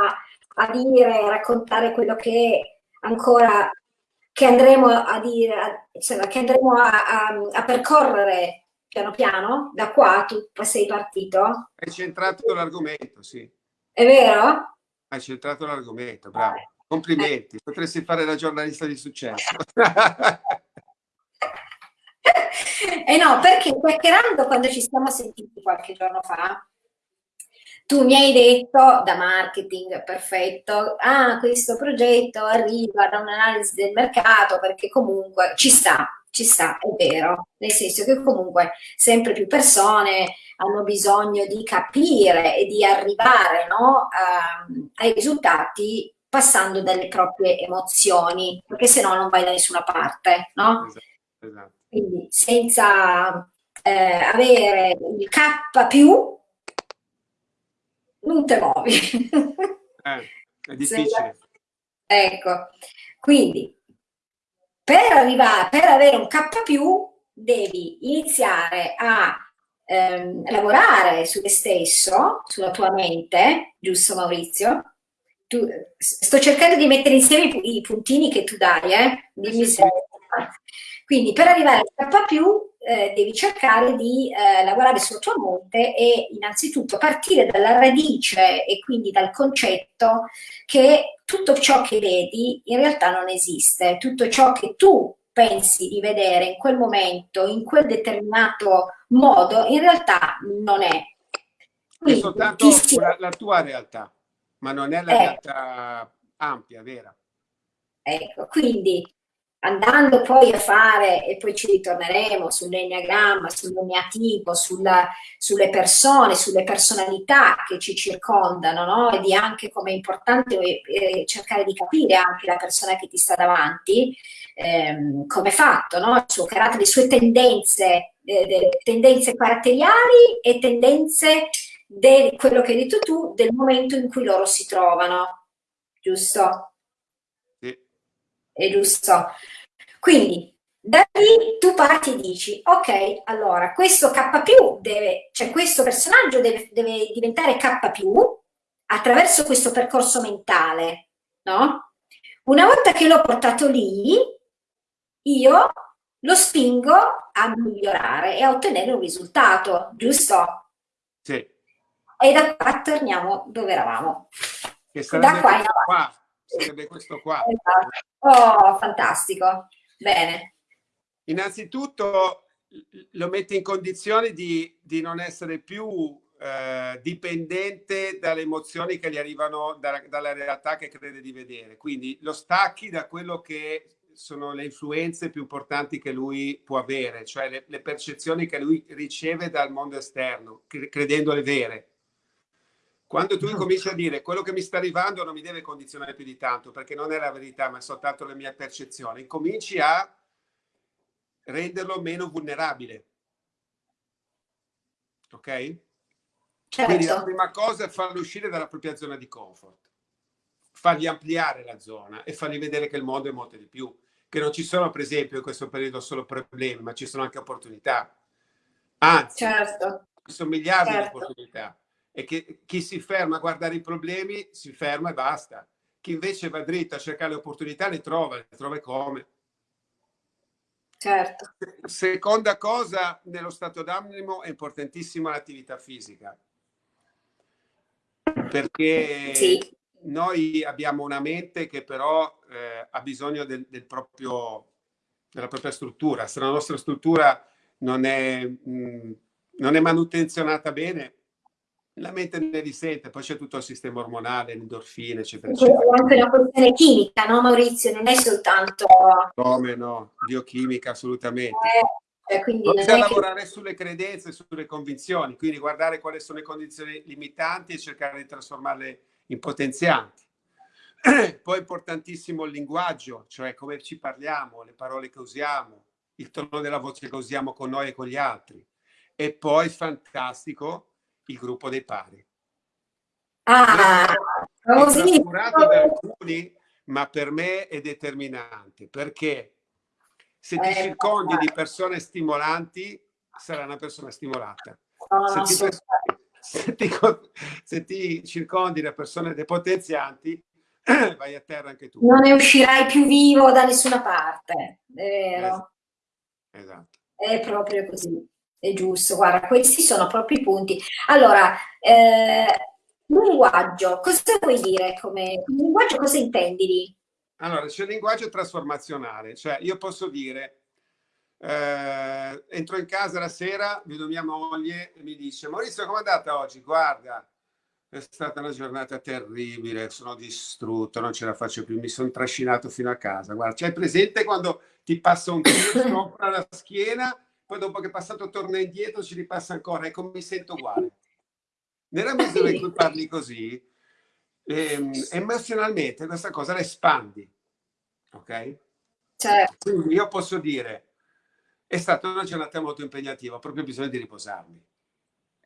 a dire, a raccontare quello che ancora, che andremo a dire, insomma, che andremo a, a, a percorrere piano piano, da qua tu sei partito? Hai centrato l'argomento, sì. È vero? Hai centrato l'argomento, bravo. Complimenti, potresti fare la giornalista di successo. eh no, perché chiacchierando quando ci siamo sentiti qualche giorno fa, tu mi hai detto da marketing, perfetto, ah, questo progetto arriva da un'analisi del mercato perché comunque ci sta, ci sta, è vero, nel senso che comunque sempre più persone hanno bisogno di capire e di arrivare no, a, ai risultati passando dalle proprie emozioni, perché se no non vai da nessuna parte, no? Esatto, esatto. Quindi senza eh, avere il K più non te muovi. Eh, è difficile. Ecco, quindi per arrivare, per avere un K più devi iniziare a ehm, lavorare su te stesso, sulla tua mente, giusto Maurizio? Tu, sto cercando di mettere insieme i, i puntini che tu dai, eh? Dimmi se... Quindi per arrivare al K+, eh, devi cercare di eh, lavorare sulla tua mente e innanzitutto partire dalla radice e quindi dal concetto che tutto ciò che vedi in realtà non esiste, tutto ciò che tu pensi di vedere in quel momento, in quel determinato modo, in realtà non è. Quindi, è soltanto la, la, tua realtà, ma non è la eh, realtà ampia, vera. Ecco, quindi andando poi a fare, e poi ci ritorneremo sull'enneagramma, sull'eneatipo, sulla, sulle persone, sulle personalità che ci circondano, no? e di anche come è importante eh, cercare di capire anche la persona che ti sta davanti, ehm, come è fatto, no? il suo carattere, le sue tendenze, eh, tendenze caratteriali e tendenze di quello che hai detto tu, del momento in cui loro si trovano, giusto? è giusto? Quindi da lì tu parti e dici, ok, allora questo K deve, cioè questo personaggio deve, deve diventare K attraverso questo percorso mentale, no? Una volta che l'ho portato lì, io lo spingo a migliorare e a ottenere un risultato, giusto? Sì. E da qua torniamo dove eravamo. Che sarebbe da qua, qua sarebbe questo qua. Esatto. Oh, fantastico. Bene. Innanzitutto lo mette in condizione di, di non essere più eh, dipendente dalle emozioni che gli arrivano da, dalla realtà che crede di vedere. Quindi lo stacchi da quello che sono le influenze più importanti che lui può avere, cioè le, le percezioni che lui riceve dal mondo esterno, credendole vere. Quando tu incominci a dire quello che mi sta arrivando non mi deve condizionare più di tanto perché non è la verità ma è soltanto la mia percezione, incominci a renderlo meno vulnerabile. Ok? Certo. Quindi la prima cosa è farlo uscire dalla propria zona di comfort, fargli ampliare la zona e fargli vedere che il mondo è molto di più, che non ci sono per esempio in questo periodo solo problemi, ma ci sono anche opportunità. Anzi, certo. ci sono miliardi certo. di opportunità e che chi si ferma a guardare i problemi si ferma e basta. Chi invece va dritto a cercare le opportunità le trova, le trova come. Certo. Seconda cosa, nello stato d'animo è importantissima l'attività fisica. Perché sì. noi abbiamo una mente che però eh, ha bisogno del, del proprio, della propria struttura. Se la nostra struttura non è, mh, non è manutenzionata bene, la mente ne risente, poi c'è tutto il sistema ormonale, l'endorfina, eccetera, eccetera. È anche una questione chimica, no Maurizio? Non è soltanto... Come no, biochimica assolutamente. Eh, quindi Bisogna lavorare che... sulle credenze, sulle convinzioni, quindi guardare quali sono le condizioni limitanti e cercare di trasformarle in potenzianti. Poi è importantissimo il linguaggio, cioè come ci parliamo, le parole che usiamo, il tono della voce che usiamo con noi e con gli altri. E poi fantastico il gruppo dei pari. Ah, così. da alcuni, ma per me è determinante perché se ti eh, circondi di persone stimolanti, sarai una persona stimolata. No, se, ti, se, ti, se ti circondi da persone depotenzianti, vai a terra anche tu. Non ne uscirai più vivo da nessuna parte, è vero. Esatto. È proprio così. È giusto, guarda, questi sono proprio i punti. Allora, eh, linguaggio, cosa vuoi dire? Come, linguaggio cosa intendi lì? Allora, c'è il linguaggio trasformazionale, cioè io posso dire, eh, entro in casa la sera, vedo mia moglie e mi dice, Maurizio, com'è andata oggi? Guarda, è stata una giornata terribile, sono distrutto, non ce la faccio più, mi sono trascinato fino a casa. Guarda, c'hai presente quando ti passa un tiro sopra la schiena poi dopo che è passato torna indietro ci ripassa ancora, ecco mi sento uguale. Nella misura in cui parli così, ehm, emozionalmente questa cosa la espandi, ok? Certo. Quindi io posso dire, è stata una giornata molto impegnativa, ho proprio bisogno di riposarmi.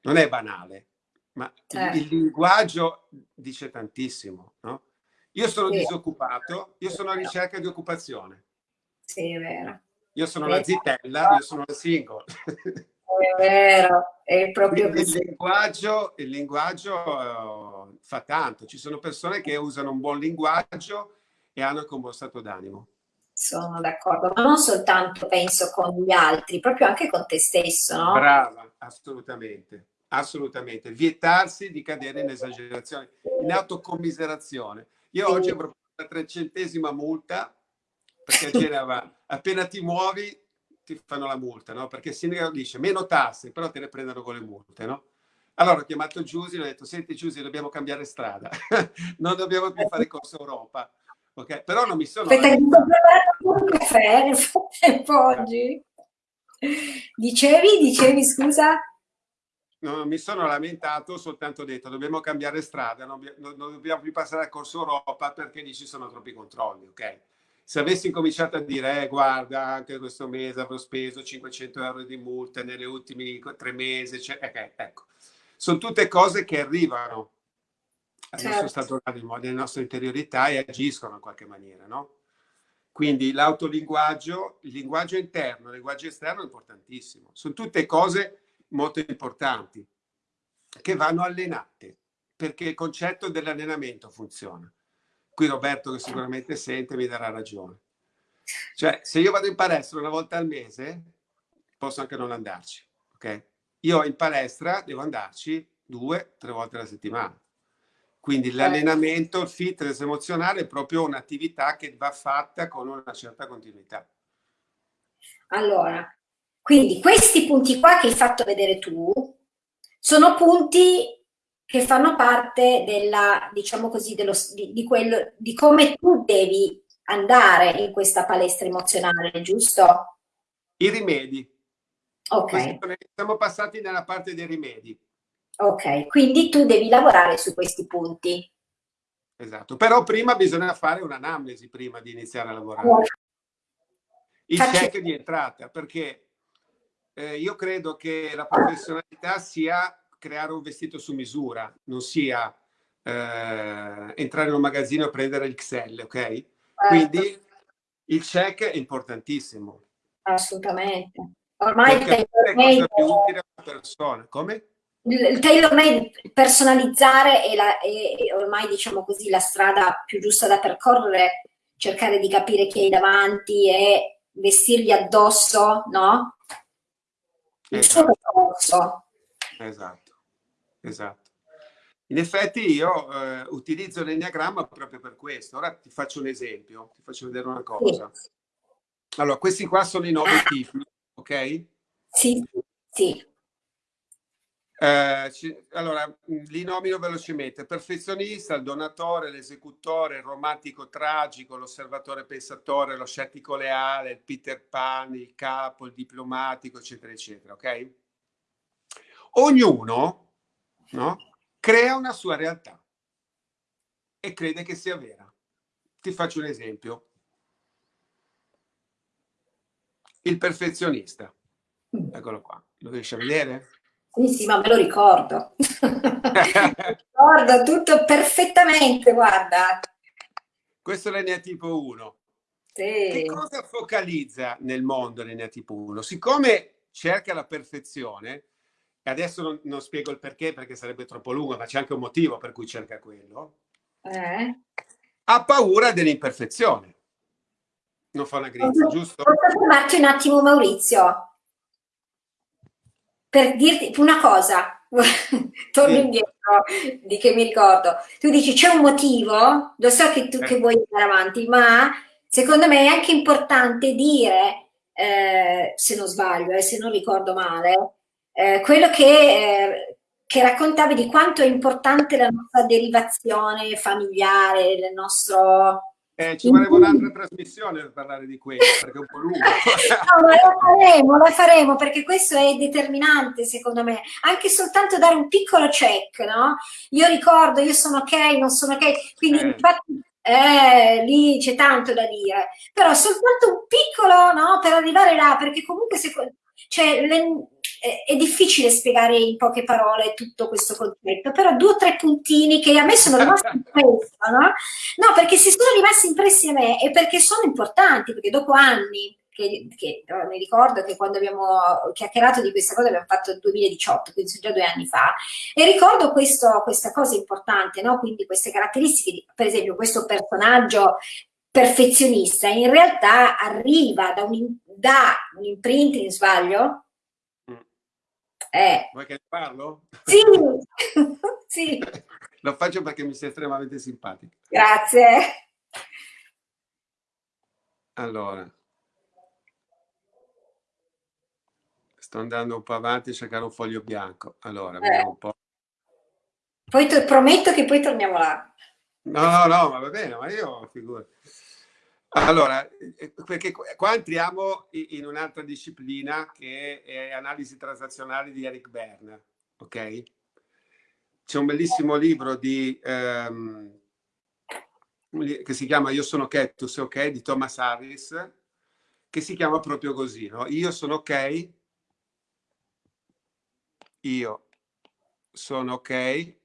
Non è banale, ma certo. il, il, linguaggio dice tantissimo, no? Io sono sì. disoccupato, io sono a ricerca di occupazione. Sì, è vero. Io sono la zitella, io sono la single. È vero, è proprio il linguaggio, il linguaggio uh, fa tanto. Ci sono persone che usano un buon linguaggio e hanno anche un buon stato d'animo. Sono d'accordo, ma non soltanto penso con gli altri, proprio anche con te stesso, no? Brava, assolutamente, assolutamente. Vietarsi di cadere in esagerazione, in autocommiserazione. Io sì. oggi avrò la trecentesima multa perché c'era appena ti muovi ti fanno la multa, no? Perché il sindaco dice meno tasse, però te ne prendono con le multe, no? Allora ho chiamato Giusy e ho detto, senti Giusy, dobbiamo cambiare strada, non dobbiamo più fare corso Europa. Ok, però non mi sono... Aspetta, mi sto un caffè nel frattempo oggi. Dicevi, dicevi, scusa? Non mi sono lamentato, soltanto detto dobbiamo cambiare strada, non, non, non dobbiamo più passare al corso Europa perché lì ci sono troppi controlli, ok? Se avessi incominciato a dire, eh, guarda, anche questo mese avrò speso 500 euro di multe negli ultimi tre mesi, cioè, okay, ecco, sono tutte cose che arrivano al certo. nostro stato d'animo, nella nostra interiorità e agiscono in qualche maniera, no? Quindi l'autolinguaggio, il linguaggio interno, il linguaggio esterno è importantissimo. Sono tutte cose molto importanti che vanno allenate perché il concetto dell'allenamento funziona. Qui Roberto, che sicuramente sente, mi darà ragione. Cioè, se io vado in palestra una volta al mese, posso anche non andarci, ok? Io in palestra devo andarci due, tre volte alla settimana. Quindi l'allenamento, il fitness emozionale è proprio un'attività che va fatta con una certa continuità. Allora, quindi questi punti qua che hai fatto vedere tu sono punti che fanno parte della, diciamo così, dello, di, di, quello, di come tu devi andare in questa palestra emozionale, giusto? I rimedi. Ok. Siamo passati nella parte dei rimedi. Ok, quindi tu devi lavorare su questi punti. Esatto, però prima bisogna fare un'anamnesi prima di iniziare a lavorare. Oh. Il Faccio... check di entrata, perché eh, io credo che la professionalità sia creare un vestito su misura, non sia eh, entrare in un magazzino e prendere il XL, ok? Certo. Quindi il check è importantissimo. Assolutamente. Ormai il utile alla persona. Come? Il tailor-made personalizzare è, la, è, è ormai, diciamo così, la strada più giusta da percorrere, cercare di capire chi hai davanti e vestirgli addosso, no? Il esatto. suo percorso. Esatto esatto. In effetti io eh, utilizzo l'enneagramma proprio per questo. Ora ti faccio un esempio, ti faccio vedere una cosa. Allora, questi qua sono i nove tipi, ok? Sì, sì. Eh, ci, allora, li nomino velocemente. Perfezionista, il donatore, l'esecutore, il romantico tragico, l'osservatore pensatore, lo scettico leale, il Peter Pan, il capo, il diplomatico, eccetera, eccetera, ok? Ognuno no? crea una sua realtà e crede che sia vera. Ti faccio un esempio. Il perfezionista. Eccolo qua. Lo riesci a vedere? Sì, sì, ma me lo ricordo. ricordo tutto perfettamente, guarda. Questo è l'eneatipo 1. Sì. Che cosa focalizza nel mondo l'eneatipo 1? Siccome cerca la perfezione, e adesso non, non, spiego il perché perché sarebbe troppo lungo, ma c'è anche un motivo per cui cerca quello. Eh? Ha paura dell'imperfezione. Non fa una grinza, giusto? Posso fermarti un attimo, Maurizio? Per dirti una cosa, torno sì. indietro di che mi ricordo. Tu dici c'è un motivo, lo so che tu eh. che vuoi andare avanti, ma secondo me è anche importante dire, eh, se non sbaglio, eh, se non ricordo male, eh, quello che, eh, che, raccontavi di quanto è importante la nostra derivazione familiare, il nostro... Eh, ci vorrebbe un'altra trasmissione per parlare di questo, perché è un po' lungo. no, ma la faremo, la faremo, perché questo è determinante, secondo me. Anche soltanto dare un piccolo check, no? Io ricordo, io sono ok, non sono ok, quindi eh. infatti eh, lì c'è tanto da dire, però soltanto un piccolo, no, per arrivare là, perché comunque se, cioè, le, è difficile spiegare in poche parole tutto questo concetto, però due o tre puntini che a me sono rimasti impressi, no? No, perché se sono rimasti impressi a me è perché sono importanti, perché dopo anni che, che mi ricordo che quando abbiamo chiacchierato di questa cosa abbiamo fatto nel 2018, quindi sono già due anni fa, e ricordo questo, questa cosa importante, no? quindi queste caratteristiche, di, per esempio questo personaggio perfezionista in realtà arriva da un, da un imprinting, sbaglio? Eh. Vuoi che ne parlo? Sì, sì. Lo faccio perché mi sei estremamente simpatico. Grazie. Allora. Sto andando un po' avanti a cercare un foglio bianco. Allora, eh. un po'. Poi prometto che poi torniamo là. No, no, no, ma va bene, ma io figuro. Allora, eh, perché qua entriamo in un'altra disciplina che è analisi transazionale di Eric Berne, ok? C'è un bellissimo libro di, um, che si chiama Io sono ok, tu ok, di Thomas Harris, che si chiama proprio così, no? Io sono ok, io sono ok,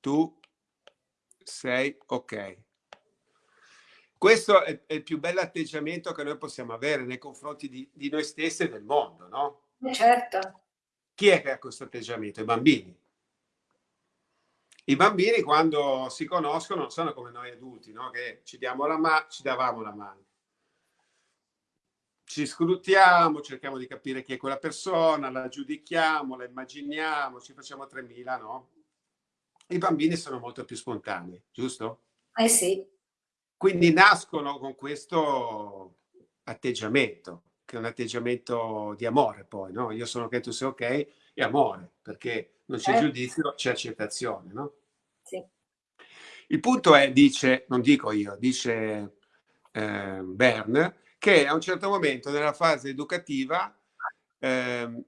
tu sei ok. Questo è, è, il più bello atteggiamento che noi possiamo avere nei confronti di, di noi stessi e del mondo, no? Certo. Chi è che ha questo atteggiamento? I bambini. I bambini quando si conoscono non sono come noi adulti, no? Che ci diamo la mano, ci davamo la mano ci scrutiamo, cerchiamo di capire chi è quella persona, la giudichiamo, la immaginiamo, ci facciamo 3000, no? I bambini sono molto più spontanei, giusto? Eh sì. Quindi nascono con questo atteggiamento, che è un atteggiamento di amore poi, no? Io sono che tu sei ok, è amore, perché non c'è eh. giudizio, c'è accettazione, no? Sì. Il punto è, dice, non dico io, dice eh, Bern, che a un certo momento nella fase educativa eh,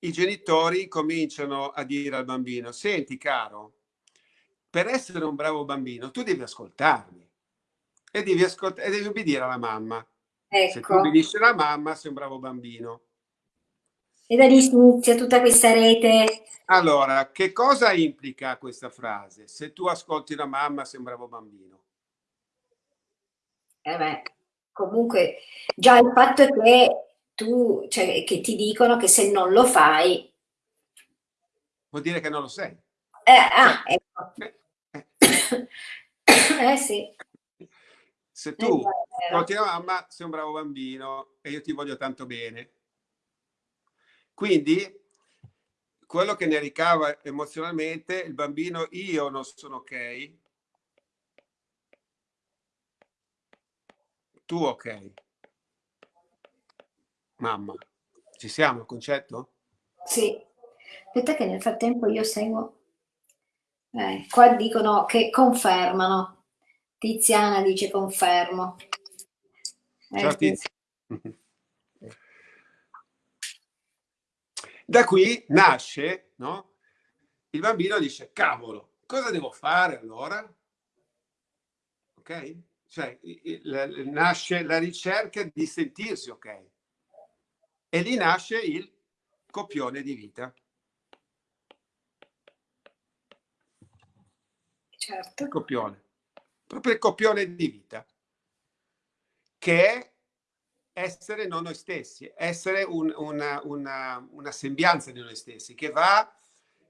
i genitori cominciano a dire al bambino, senti caro, per essere un bravo bambino tu devi ascoltarmi e devi, ascolt e devi obbedire alla mamma. Ecco. Se tu obbedisci alla mamma sei un bravo bambino. E da lì inizia tutta questa rete. Allora, che cosa implica questa frase? Se tu ascolti la mamma sei un bravo bambino. Eh beh comunque già il fatto che tu, cioè che ti dicono che se non lo fai... Vuol dire che non lo sei. Eh, ah, ecco. Eh, eh. eh sì. Se tu porti la mamma, sei un bravo bambino e io ti voglio tanto bene. Quindi quello che ne ricava emozionalmente il bambino, io non sono ok, tu ok. Mamma, ci siamo il concetto? Sì. Aspetta che nel frattempo io seguo. Eh, qua dicono che confermano. Tiziana dice confermo. Eh, Ciao Tiziana. Da qui nasce, no? Il bambino dice, cavolo, cosa devo fare allora? Ok? cioè nasce la ricerca di sentirsi ok e lì nasce il copione di vita. Certo. Il copione. Proprio il copione di vita, che è essere non noi stessi, essere un, una, una, una, sembianza di noi stessi, che va,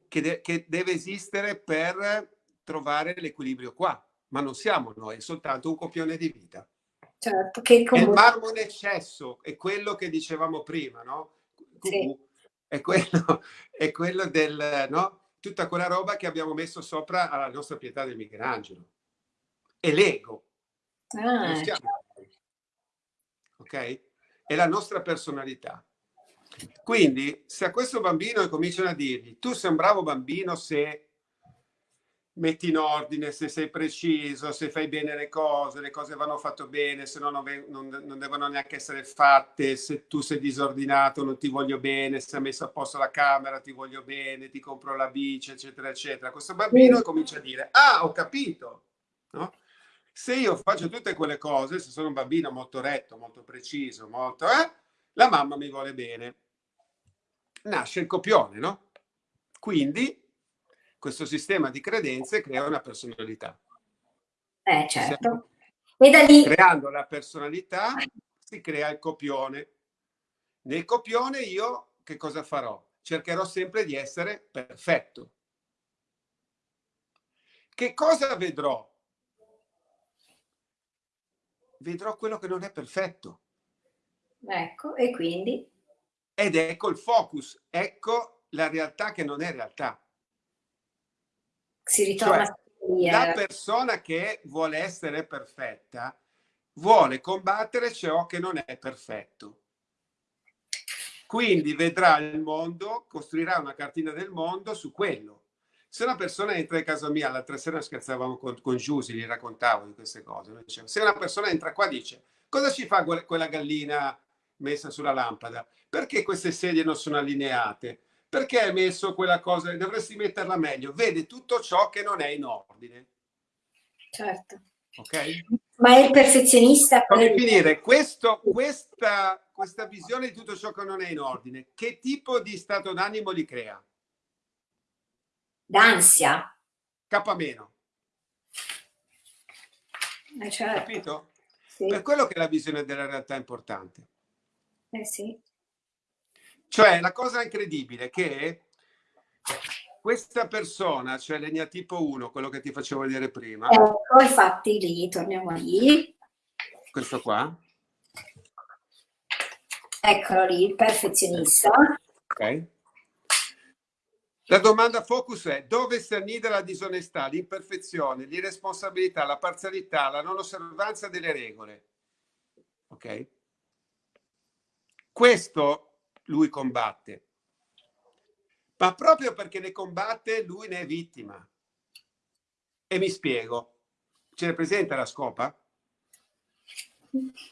che, de, che deve esistere per trovare l'equilibrio qua ma non siamo noi, è soltanto un copione di vita. Certo, che comunque... Il marmo in eccesso è quello che dicevamo prima, no? Sì. È, quello, è quello del, no? Tutta quella roba che abbiamo messo sopra alla nostra pietà del Michelangelo. È l'ego. Ah, certo. Ok? È la nostra personalità. Quindi, se a questo bambino cominciano a dirgli, tu sei un bravo bambino se metti in ordine, se sei preciso, se fai bene le cose, le cose vanno fatte bene, se no non, non, non, devono neanche essere fatte, se tu sei disordinato non ti voglio bene, se hai messo a posto la camera ti voglio bene, ti compro la bici, eccetera, eccetera. Questo bambino mm. comincia a dire, ah, ho capito, no? Se io faccio tutte quelle cose, se sono un bambino molto retto, molto preciso, molto, eh, la mamma mi vuole bene. Nasce il copione, no? Quindi questo sistema di credenze crea una personalità. Eh, certo. E da lì... Creando la personalità si crea il copione. Nel copione io che cosa farò? Cercherò sempre di essere perfetto. Che cosa vedrò? Vedrò quello che non è perfetto. Ecco, e quindi? Ed ecco il focus, ecco la realtà che non è realtà. Si ritorna cioè, la persona che vuole essere perfetta vuole combattere ciò che non è perfetto. Quindi vedrà il mondo, costruirà una cartina del mondo su quello. Se una persona entra in casa mia, l'altra sera scherzavamo con, con Giusy, gli raccontavo di queste cose. se una persona entra qua dice cosa ci fa quella gallina messa sulla lampada? Perché queste sedie non sono allineate? Perché hai messo quella cosa? Dovresti metterla meglio. Vede tutto ciò che non è in ordine. Certo. Ok? Ma è il perfezionista. Come finire? Questo, questa, questa visione di tutto ciò che non è in ordine, che tipo di stato d'animo li crea? D'ansia. K meno. Eh certo. Capito? Sì. Per quello che la visione della realtà è importante. Eh sì. Cioè, la cosa incredibile è che questa persona, cioè l'egnatipo 1, quello che ti facevo vedere prima. Ecco, infatti lì, torniamo lì. Questo qua. Eccolo lì, il perfezionista. Ok. La domanda focus è dove si annida la disonestà, l'imperfezione, l'irresponsabilità, la parzialità, la non osservanza delle regole. Ok? Questo lui combatte. Ma proprio perché ne combatte, lui ne è vittima. E mi spiego. Ce ne presenta la scopa?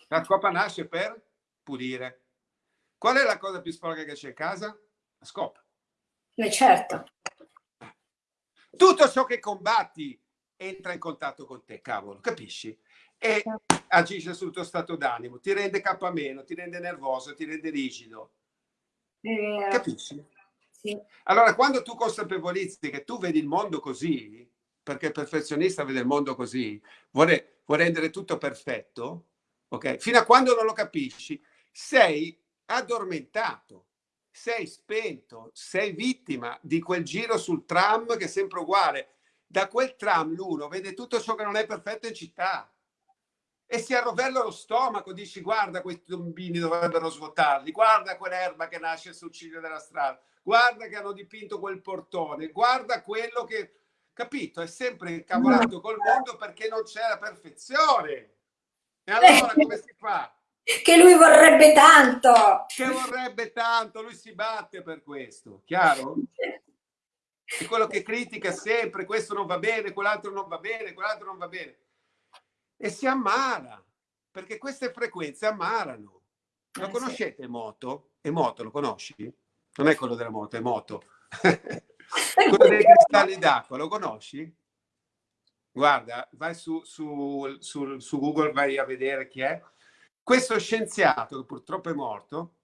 La scopa nasce per pulire. Qual è la cosa più sporca che c'è in casa? La scopa. Eh certo. Tutto ciò che combatti entra in contatto con te, cavolo, capisci? E certo. agisce sul tuo stato d'animo, ti rende K meno, ti rende nervoso, ti rende rigido. Eh, capisci? Sì. Allora, quando tu consapevolizzi che tu vedi il mondo così, perché il perfezionista vede il mondo così, vuole, vuole rendere tutto perfetto, ok? Fino a quando non lo capisci, sei addormentato sei spento, sei vittima di quel giro sul tram che è sempre uguale. Da quel tram l'uno vede tutto ciò che non è perfetto in città e si arrovella lo stomaco, dici guarda questi tombini dovrebbero svuotarli, guarda quell'erba che nasce sul ciglio della strada, guarda che hanno dipinto quel portone, guarda quello che... Capito? È sempre incavolato col mondo perché non c'è la perfezione. E allora come si fa? che lui vorrebbe tanto. Che vorrebbe tanto, lui si batte per questo, chiaro? È quello che critica sempre, questo non va bene, quell'altro non va bene, quell'altro non va bene. E si ammala, perché queste frequenze ammalano. Lo eh, conoscete Emoto? Emoto lo conosci? Non è quello della moto, è Moto. quello dei cristalli d'acqua, lo conosci? Guarda, vai su, su, su, su Google, vai a vedere chi è questo scienziato, che purtroppo è morto,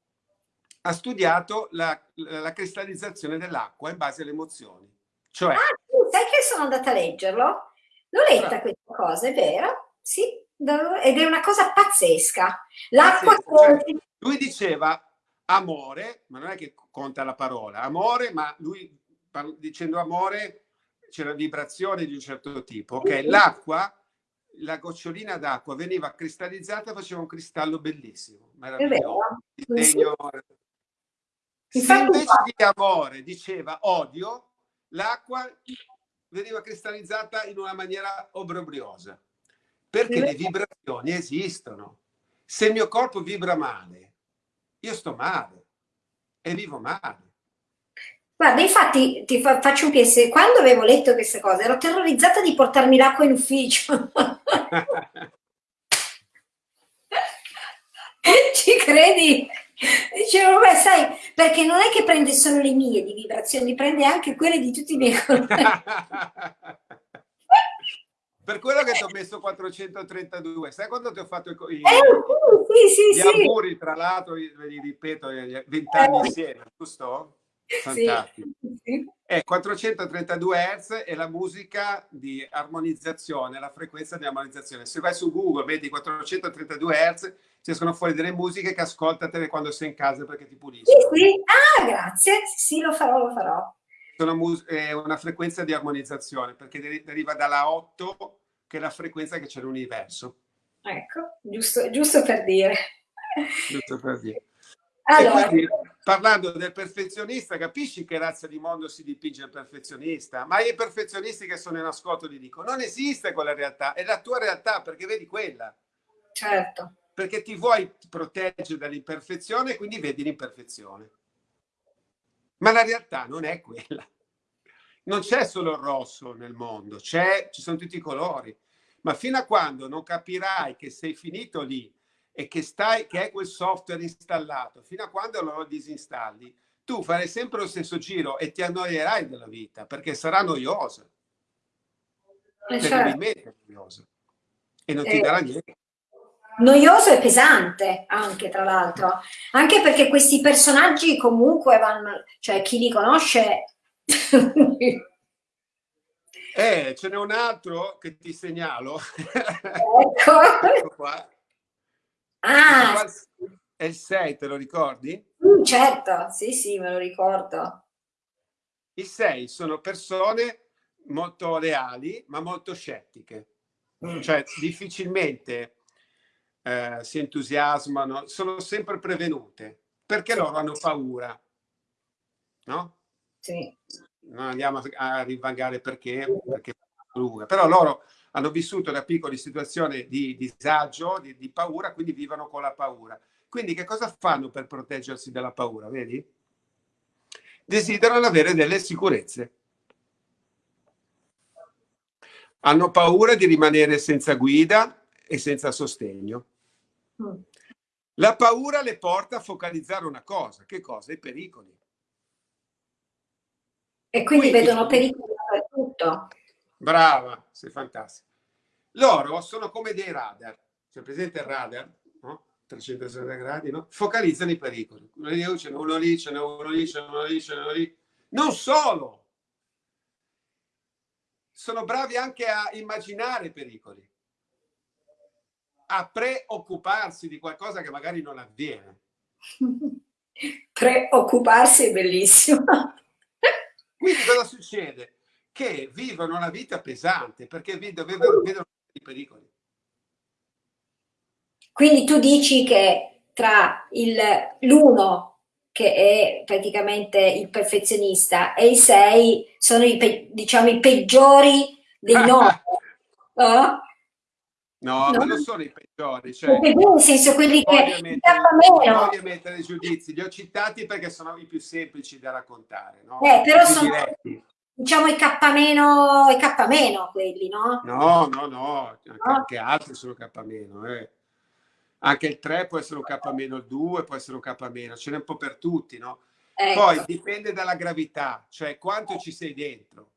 ha studiato la, la cristallizzazione dell'acqua in base alle emozioni. Cioè, ah, sai che sono andata a leggerlo? L'ho letta questa cosa, è vero? Sì, ed è una cosa pazzesca. L'acqua... Cioè, lui diceva amore, ma non è che conta la parola, amore, ma lui dicendo amore c'era vibrazione di un certo tipo. Ok, l'acqua la gocciolina d'acqua veniva cristallizzata e faceva un cristallo bellissimo, meraviglioso. Disegno... Se invece di amore diceva odio, l'acqua veniva cristallizzata in una maniera obbrobriosa, perché le vibrazioni esistono. Se il mio corpo vibra male, io sto male e vivo male. Guarda, infatti ti fa, faccio un PS, quando avevo letto queste cose ero terrorizzata di portarmi l'acqua in ufficio. Ci credi? Dicevo, beh, sai, perché non è che prende solo le mie di vibrazioni, prende anche quelle di tutti i miei colleghi. Per quello che ti ho messo 432, sai quando ti ho fatto i, i, eh, sì, sì, gli sì. auguri, tra l'altro, ve li ripeto, 20 anni eh. insieme, giusto? Fantastico. Sì. È 432 Hz è la musica di armonizzazione, la frequenza di armonizzazione. Se vai su Google vedi 432 Hz, ci escono fuori delle musiche che ascoltatele quando sei in casa perché ti puliscono. Sì, sì. Ah, grazie. Sì, lo farò, lo farò. È una frequenza di armonizzazione perché deriva dalla 8 che è la frequenza che c'è nell'universo. Ecco, giusto, giusto per dire. Giusto per dire. Allora, quindi, parlando del perfezionista, capisci che razza di mondo si dipinge il perfezionista? Ma i perfezionisti che sono in ascolto gli dico, non esiste quella realtà, è la tua realtà perché vedi quella. Certo. Perché ti vuoi proteggere dall'imperfezione quindi vedi l'imperfezione. Ma la realtà non è quella. Non c'è solo il rosso nel mondo, ci sono tutti i colori. Ma fino a quando non capirai che sei finito lì e che, stai, che è quel software installato, fino a quando lo disinstalli, tu farai sempre lo stesso giro e ti annoierai della vita perché sarà noiosa. Eh, certo. noiosa. E non ti eh, darà niente. Noioso e pesante anche, tra l'altro. Anche perché questi personaggi comunque vanno, cioè chi li conosce... eh, ce n'è un altro che ti segnalo. Ecco. ecco qua Ah, è il 6, te lo ricordi? Mm, certo, sì, sì, me lo ricordo. I 6 sono persone molto leali, ma molto scettiche. Mm. Cioè, difficilmente eh, si entusiasmano, sono sempre prevenute, perché sì. loro hanno paura. No? Sì. Non andiamo a rivangare perché, perché però loro hanno vissuto da piccoli situazioni di disagio, di, di paura, quindi vivono con la paura. Quindi che cosa fanno per proteggersi dalla paura, vedi? Desiderano avere delle sicurezze. Hanno paura di rimanere senza guida e senza sostegno. Mm. La paura le porta a focalizzare una cosa. Che cosa? I pericoli. E quindi, quindi vedono pericoli dappertutto. Brava, sei fantastica. Loro sono come dei radar. C'è presente il radar? No? 360 gradi, no? Focalizzano i pericoli. Uno lì, ce n'è uno lì, ce n'è uno lì, ce n'è uno lì, ce n'è uno lì. Non solo! Sono bravi anche a immaginare pericoli, a preoccuparsi di qualcosa che magari non avviene. Preoccuparsi è bellissimo. Quindi cosa succede? Che vivono una vita pesante perché vedono, vedono i pericoli. Quindi tu dici che tra l'uno che è praticamente il perfezionista e i sei sono i, diciamo, i peggiori dei nove. no? No, no, ma non sono i peggiori. Cioè, nel senso quelli che meno. voglio mettere giudizi, li ho citati perché sono i più semplici da raccontare. No? Eh, però sono, diretti diciamo i K meno, i K meno quelli, no? No, no, no, anche, no? altri sono K meno, eh. Anche il 3 può essere un K meno, il 2 può essere un K meno, ce n'è un po' per tutti, no? Ecco. Poi dipende dalla gravità, cioè quanto ci sei dentro.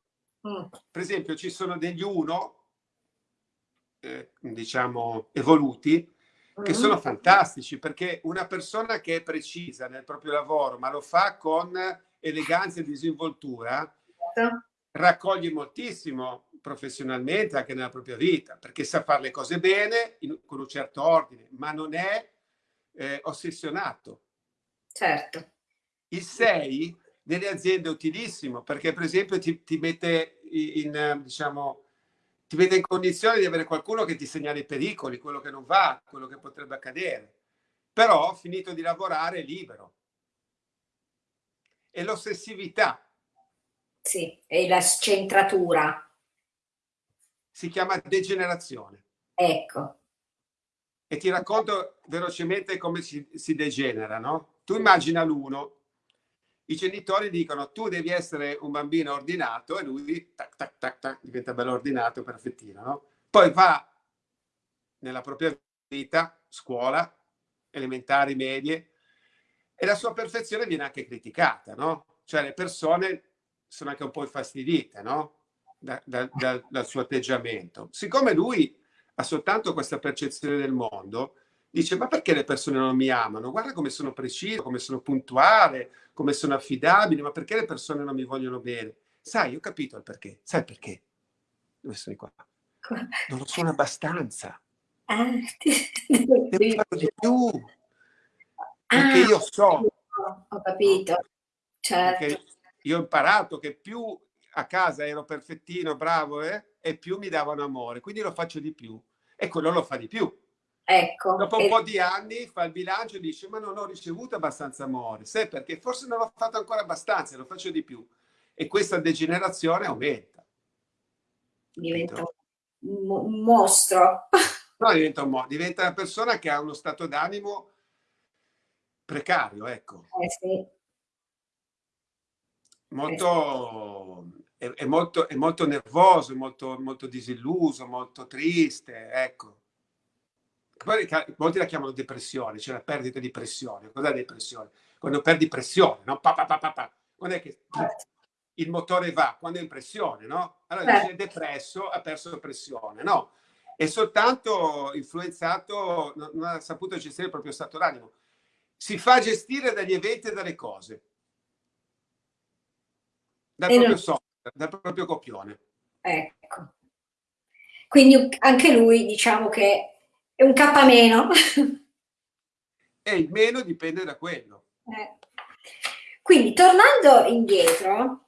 Mm. Per esempio, ci sono degli 1, eh, diciamo, evoluti, che sono fantastici, perché una persona che è precisa nel proprio lavoro, ma lo fa con eleganza e disinvoltura, Certo. raccoglie moltissimo professionalmente anche nella propria vita, perché sa fare le cose bene, in, con un certo ordine, ma non è eh, ossessionato. Certo. Il 6 nelle aziende è utilissimo, perché per esempio ti, ti mette in, diciamo, ti mette in condizione di avere qualcuno che ti segnala i pericoli, quello che non va, quello che potrebbe accadere. Però, finito di lavorare, è libero. E l'ossessività sì, e la scentratura. Si chiama degenerazione. Ecco. E ti racconto velocemente come si, si degenera, no? Tu immagina l'uno, i genitori dicono tu devi essere un bambino ordinato e lui tac, tac, tac, tac, diventa bello ordinato, perfettino, no? Poi va nella propria vita, scuola, elementari, medie, e la sua perfezione viene anche criticata, no? Cioè le persone sono anche un po' infastidite no? da, da, da, dal suo atteggiamento. Siccome lui ha soltanto questa percezione del mondo, dice ma perché le persone non mi amano? Guarda come sono preciso, come sono puntuale, come sono affidabile, ma perché le persone non mi vogliono bene? Sai, ho capito il perché. Sai perché? Dove sono qua? Non lo sono abbastanza. Ah, Devo fare di più. Perché ah, io so. Ho capito. Certo. Io ho imparato che più a casa ero perfettino, bravo, eh, e più mi davano amore. Quindi lo faccio di più. E quello lo fa di più. Ecco. Dopo un e... po' di anni fa il bilancio e dice ma non ho ricevuto abbastanza amore. Sai perché? Forse non l'ho fatto ancora abbastanza, lo faccio di più. E questa degenerazione aumenta. Diventa un mostro. No, diventa un mostro. Diventa una persona che ha uno stato d'animo precario, ecco. Eh sì. Molto, è, è, molto, è molto nervoso, molto, molto disilluso, molto triste, ecco. Molti la chiamano depressione, c'è cioè la perdita di pressione. Cos'è depressione? Quando perdi pressione, no? Pa, pa, pa, pa, pa. Quando è che il motore va? Quando è in pressione, no? Allora dice depresso, ha perso pressione, no? È soltanto influenzato, non ha saputo gestire il proprio stato d'animo. Si fa gestire dagli eventi e dalle cose. Dal proprio software, dal proprio copione. Ecco. Quindi anche lui diciamo che è un K meno. E il meno dipende da quello. Eh. Quindi, tornando indietro,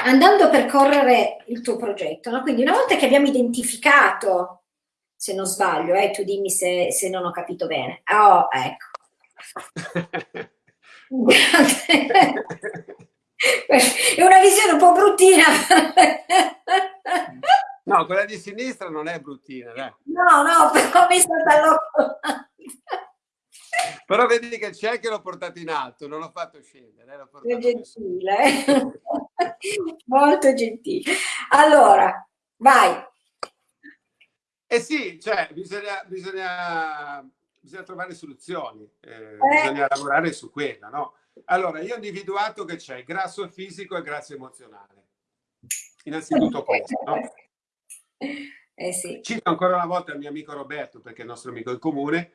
andando a percorrere il tuo progetto, no? quindi una volta che abbiamo identificato, se non sbaglio, eh, tu dimmi se, se non ho capito bene. Oh, ecco. è una visione un po' bruttina. No, quella di sinistra non è bruttina, dai. No, no, però mi sta dall'occhio. Però vedi che c'è che l'ho portato in alto, non l'ho fatto scendere. L'ho portato gentile, eh? molto gentile. Allora, vai. Eh sì, cioè, bisogna, bisogna, bisogna trovare soluzioni, eh, eh. bisogna lavorare su quella, no? Allora, io ho individuato che c'è grasso fisico e grasso emozionale. Innanzitutto questo, no? Eh sì. Cito ancora una volta il mio amico Roberto, perché è il nostro amico in comune,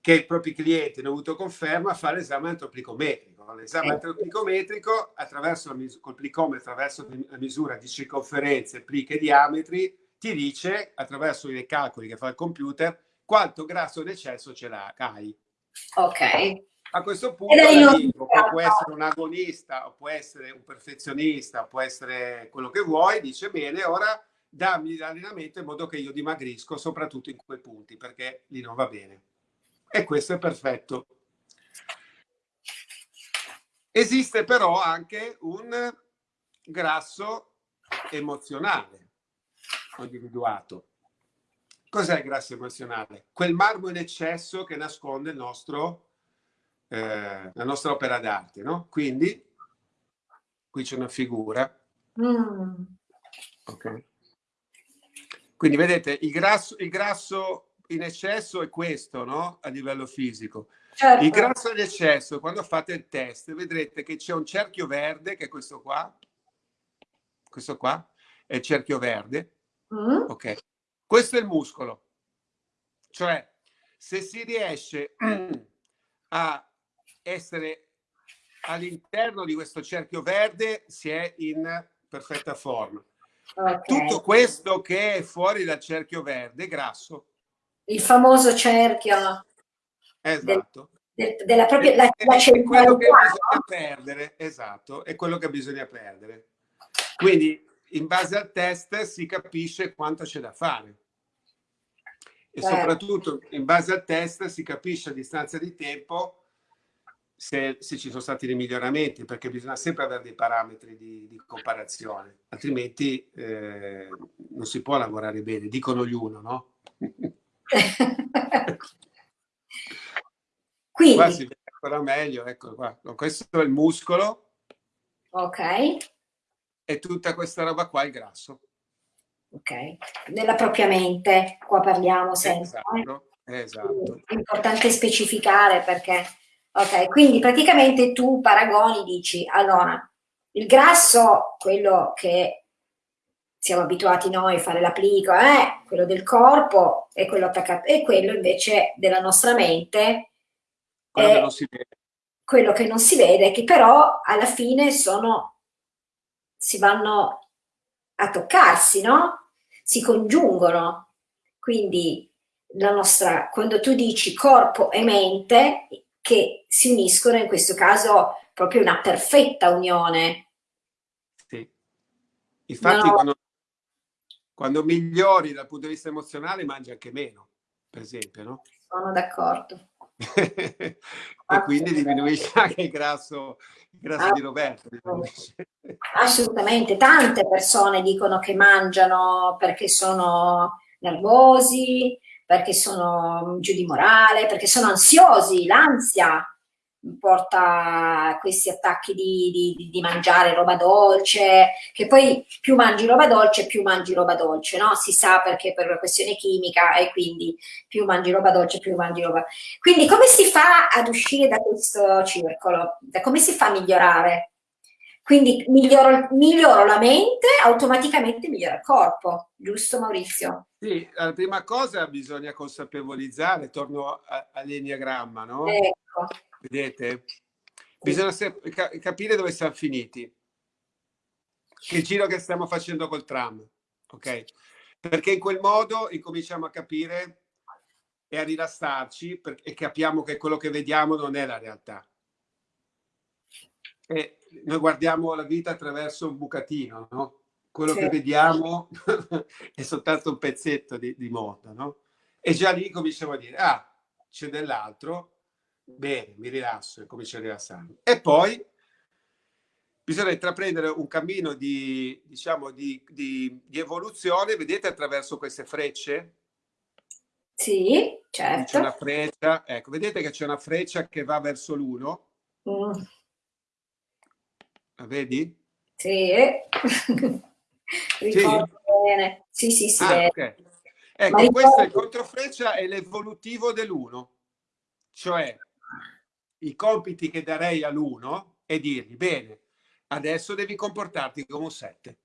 che i propri clienti hanno avuto conferma a fare l'esame antropicometrico. L'esame antropicometrico, attraverso col plicometro, attraverso la misura di circonferenze, pliche e diametri, ti dice, attraverso i calcoli che fa il computer, quanto grasso d'eccesso ce l'hai. Ok. A questo punto l'amico, che può essere un agonista, o può essere un perfezionista, può essere quello che vuoi, dice bene, ora dammi l'allenamento in modo che io dimagrisco, soprattutto in quei punti, perché lì non va bene. E questo è perfetto. Esiste però anche un grasso emozionale individuato. Cos'è il grasso emozionale? Quel marmo in eccesso che nasconde il nostro eh, la nostra opera d'arte, no? Quindi, qui c'è una figura. Mm. Ok. Quindi vedete, il grasso, il grasso in eccesso è questo, no? A livello fisico. Certo. Il grasso in eccesso, quando fate il test, vedrete che c'è un cerchio verde, che è questo qua. Questo qua è il cerchio verde. Mm. Ok. Questo è il muscolo. Cioè, se si riesce a essere all'interno di questo cerchio verde si è in perfetta forma. Okay. Tutto questo che è fuori dal cerchio verde è grasso. Il famoso cerchio. Esatto. Del, del, della propria la, è, la è quello che bisogna perdere, esatto, è quello che bisogna perdere. Quindi in base al test si capisce quanto c'è da fare. E certo. soprattutto in base al test si capisce a distanza di tempo se, se, ci sono stati dei miglioramenti, perché bisogna sempre avere dei parametri di, di comparazione, altrimenti eh, non si può lavorare bene, dicono gli uno, no? Quindi, qua si vede ancora meglio, ecco qua. Questo è il muscolo. Ok. E tutta questa roba qua è il grasso. Ok, nella propria mente, qua parliamo sempre. Esatto, eh? esatto. È importante specificare perché Ok, quindi praticamente tu paragoni, dici, allora, il grasso, quello che siamo abituati noi a fare l'applico, eh, quello del corpo e quello attaccato, e quello invece della nostra mente quello è che non si vede. quello che non si vede, che però alla fine sono, si vanno a toccarsi, no? Si congiungono. Quindi la nostra, quando tu dici corpo e mente, che si uniscono, in questo caso proprio una perfetta unione. Sì. Infatti no. quando quando migliori dal punto di vista emozionale mangi anche meno, per esempio, no? Sono d'accordo. e quindi diminuisce anche il grasso, il grasso ah, di Roberto. Assolutamente, tante persone dicono che mangiano perché sono nervosi, perché sono giù di morale, perché sono ansiosi, l'ansia porta questi attacchi di, di, di, mangiare roba dolce, che poi più mangi roba dolce più mangi roba dolce, no? Si sa perché per una questione chimica e quindi più mangi roba dolce più mangi roba... Quindi come si fa ad uscire da questo circolo? Come si fa a migliorare? Quindi miglioro, miglioro la mente, automaticamente migliora il corpo, giusto Maurizio? Sì, la prima cosa bisogna consapevolizzare, torno all'enneagramma, no? Ecco Vedete? Bisogna capire dove siamo finiti. Che giro che stiamo facendo col tram. Ok? Perché in quel modo incominciamo a capire e a rilassarci e capiamo che quello che vediamo non è la realtà. E noi guardiamo la vita attraverso un bucatino, no? Quello sì. che vediamo è soltanto un pezzetto di, di mondo, no? E già lì cominciamo a dire, ah, c'è dell'altro, bene, mi rilasso e comincio a rilassarmi. E poi bisogna intraprendere un cammino di, diciamo, di, di, di evoluzione, vedete, attraverso queste frecce? Sì, certo. C'è una freccia, ecco, vedete che c'è una freccia che va verso l'uno. Mm. La vedi? Sì. Ricordo sì. bene. Sì, sì, sì. Ah, okay. Ecco, questo è il controfreccia, è l'evolutivo dell'uno. Cioè, i compiti che darei all'uno è dirgli, bene, adesso devi comportarti come un 7.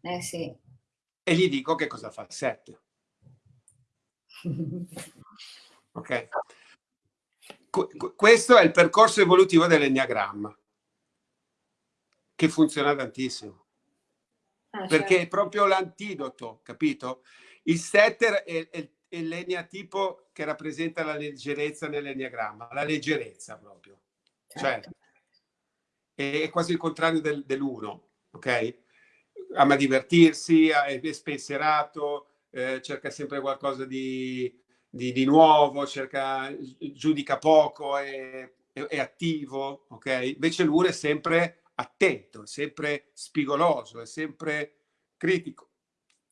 Eh sì. E gli dico che cosa fa il 7. ok? questo è il percorso evolutivo dell'enneagramma, che funziona tantissimo. Ah, perché certo. è proprio l'antidoto, capito? Il setter è, è, è l'eneatipo che rappresenta la leggerezza nell'enneagramma, la leggerezza proprio. Certo. Cioè, è quasi il contrario del, dell'uno, ok? Ama divertirsi, è spensierato, eh, cerca sempre qualcosa di, di, di, nuovo, cerca, giudica poco, è, è, è attivo, ok? Invece l'uno è sempre attento, è sempre spigoloso, è sempre critico,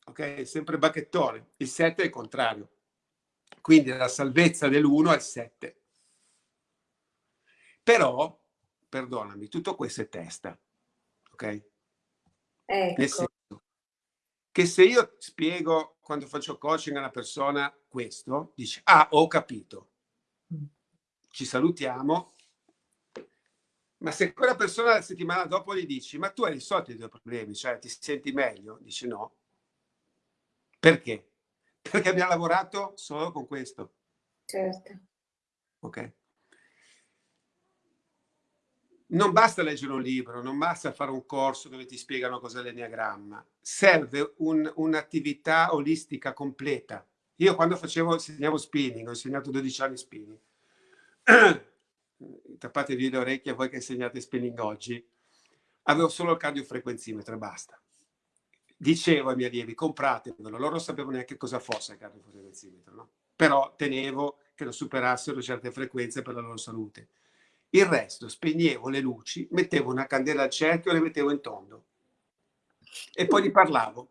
ok? È sempre bacchettone. Il 7 è il contrario. Quindi la salvezza dell'1 è il 7. Però, perdonami, tutto questo è testa. Ok? Ecco. Nel senso che se io spiego quando faccio coaching a una persona questo, dice, ah, ho capito. Ci salutiamo. Ma se quella persona la settimana dopo gli dici, ma tu hai risolto i tuoi problemi, cioè ti senti meglio? Dici no. Perché? perché abbiamo lavorato solo con questo. Certo. Ok. Non basta leggere un libro, non basta fare un corso dove ti spiegano cos'è l'enneagramma. Serve un, un'attività olistica completa. Io quando facevo, insegnavo spinning, ho insegnato 12 anni spinning. Tappatevi le orecchie a voi che insegnate spinning oggi. Avevo solo il cardiofrequenzimetro e basta dicevo ai miei allievi compratevelo, loro non sapevano neanche cosa fosse il cardiofrequenzimetro, no? però tenevo che lo superassero certe frequenze per la loro salute. Il resto, spegnevo le luci, mettevo una candela al cerchio e le mettevo in tondo. E poi li parlavo.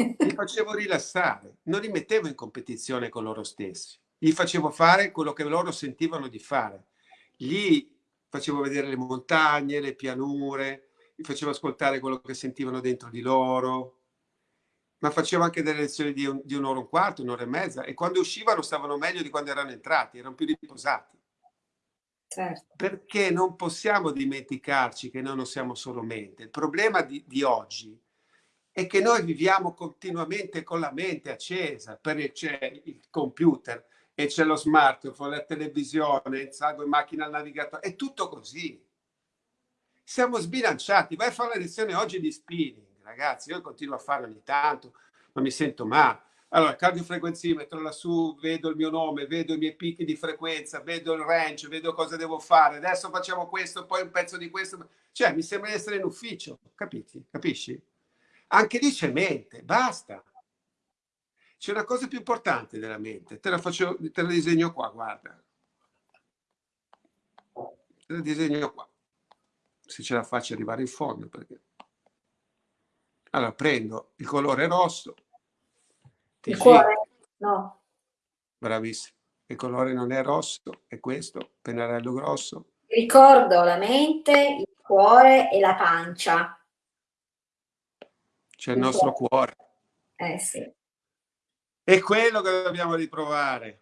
Li facevo rilassare, non li mettevo in competizione con loro stessi. Gli facevo fare quello che loro sentivano di fare. Gli facevo vedere le montagne, le pianure, gli facevo ascoltare quello che sentivano dentro di loro, ma facevo anche delle lezioni di, un, di un'ora e un quarto, un'ora e mezza, e quando uscivano stavano meglio di quando erano entrati, erano più riposati. Certo. Perché non possiamo dimenticarci che noi non siamo solo mente. Il problema di, di oggi è che noi viviamo continuamente con la mente accesa, perché c'è il computer e c'è lo smartphone, la televisione, il sangue, macchina al navigatore, è tutto così. Siamo sbilanciati. Vai a fare la lezione oggi di spinning, ragazzi, io continuo a fare ogni tanto, ma mi sento male. Allora, cardiofrequenzimetro lassù, vedo il mio nome, vedo i miei picchi di frequenza, vedo il range, vedo cosa devo fare. Adesso facciamo questo, poi un pezzo di questo. Cioè, mi sembra di essere in ufficio, capiti? Capisci? Anche lì c'è mente, basta. C'è una cosa più importante della mente, te la, faccio, te la disegno qua, guarda. Te la disegno qua. Se ce la faccio arrivare in fondo, perché... Allora, prendo il colore rosso. Il cuore? No. Bravissimo. Il colore non è rosso, è questo, pennarello grosso. Ricordo la mente, il cuore e la pancia. C'è il, il nostro cuore. Eh sì. È quello che dobbiamo ritrovare.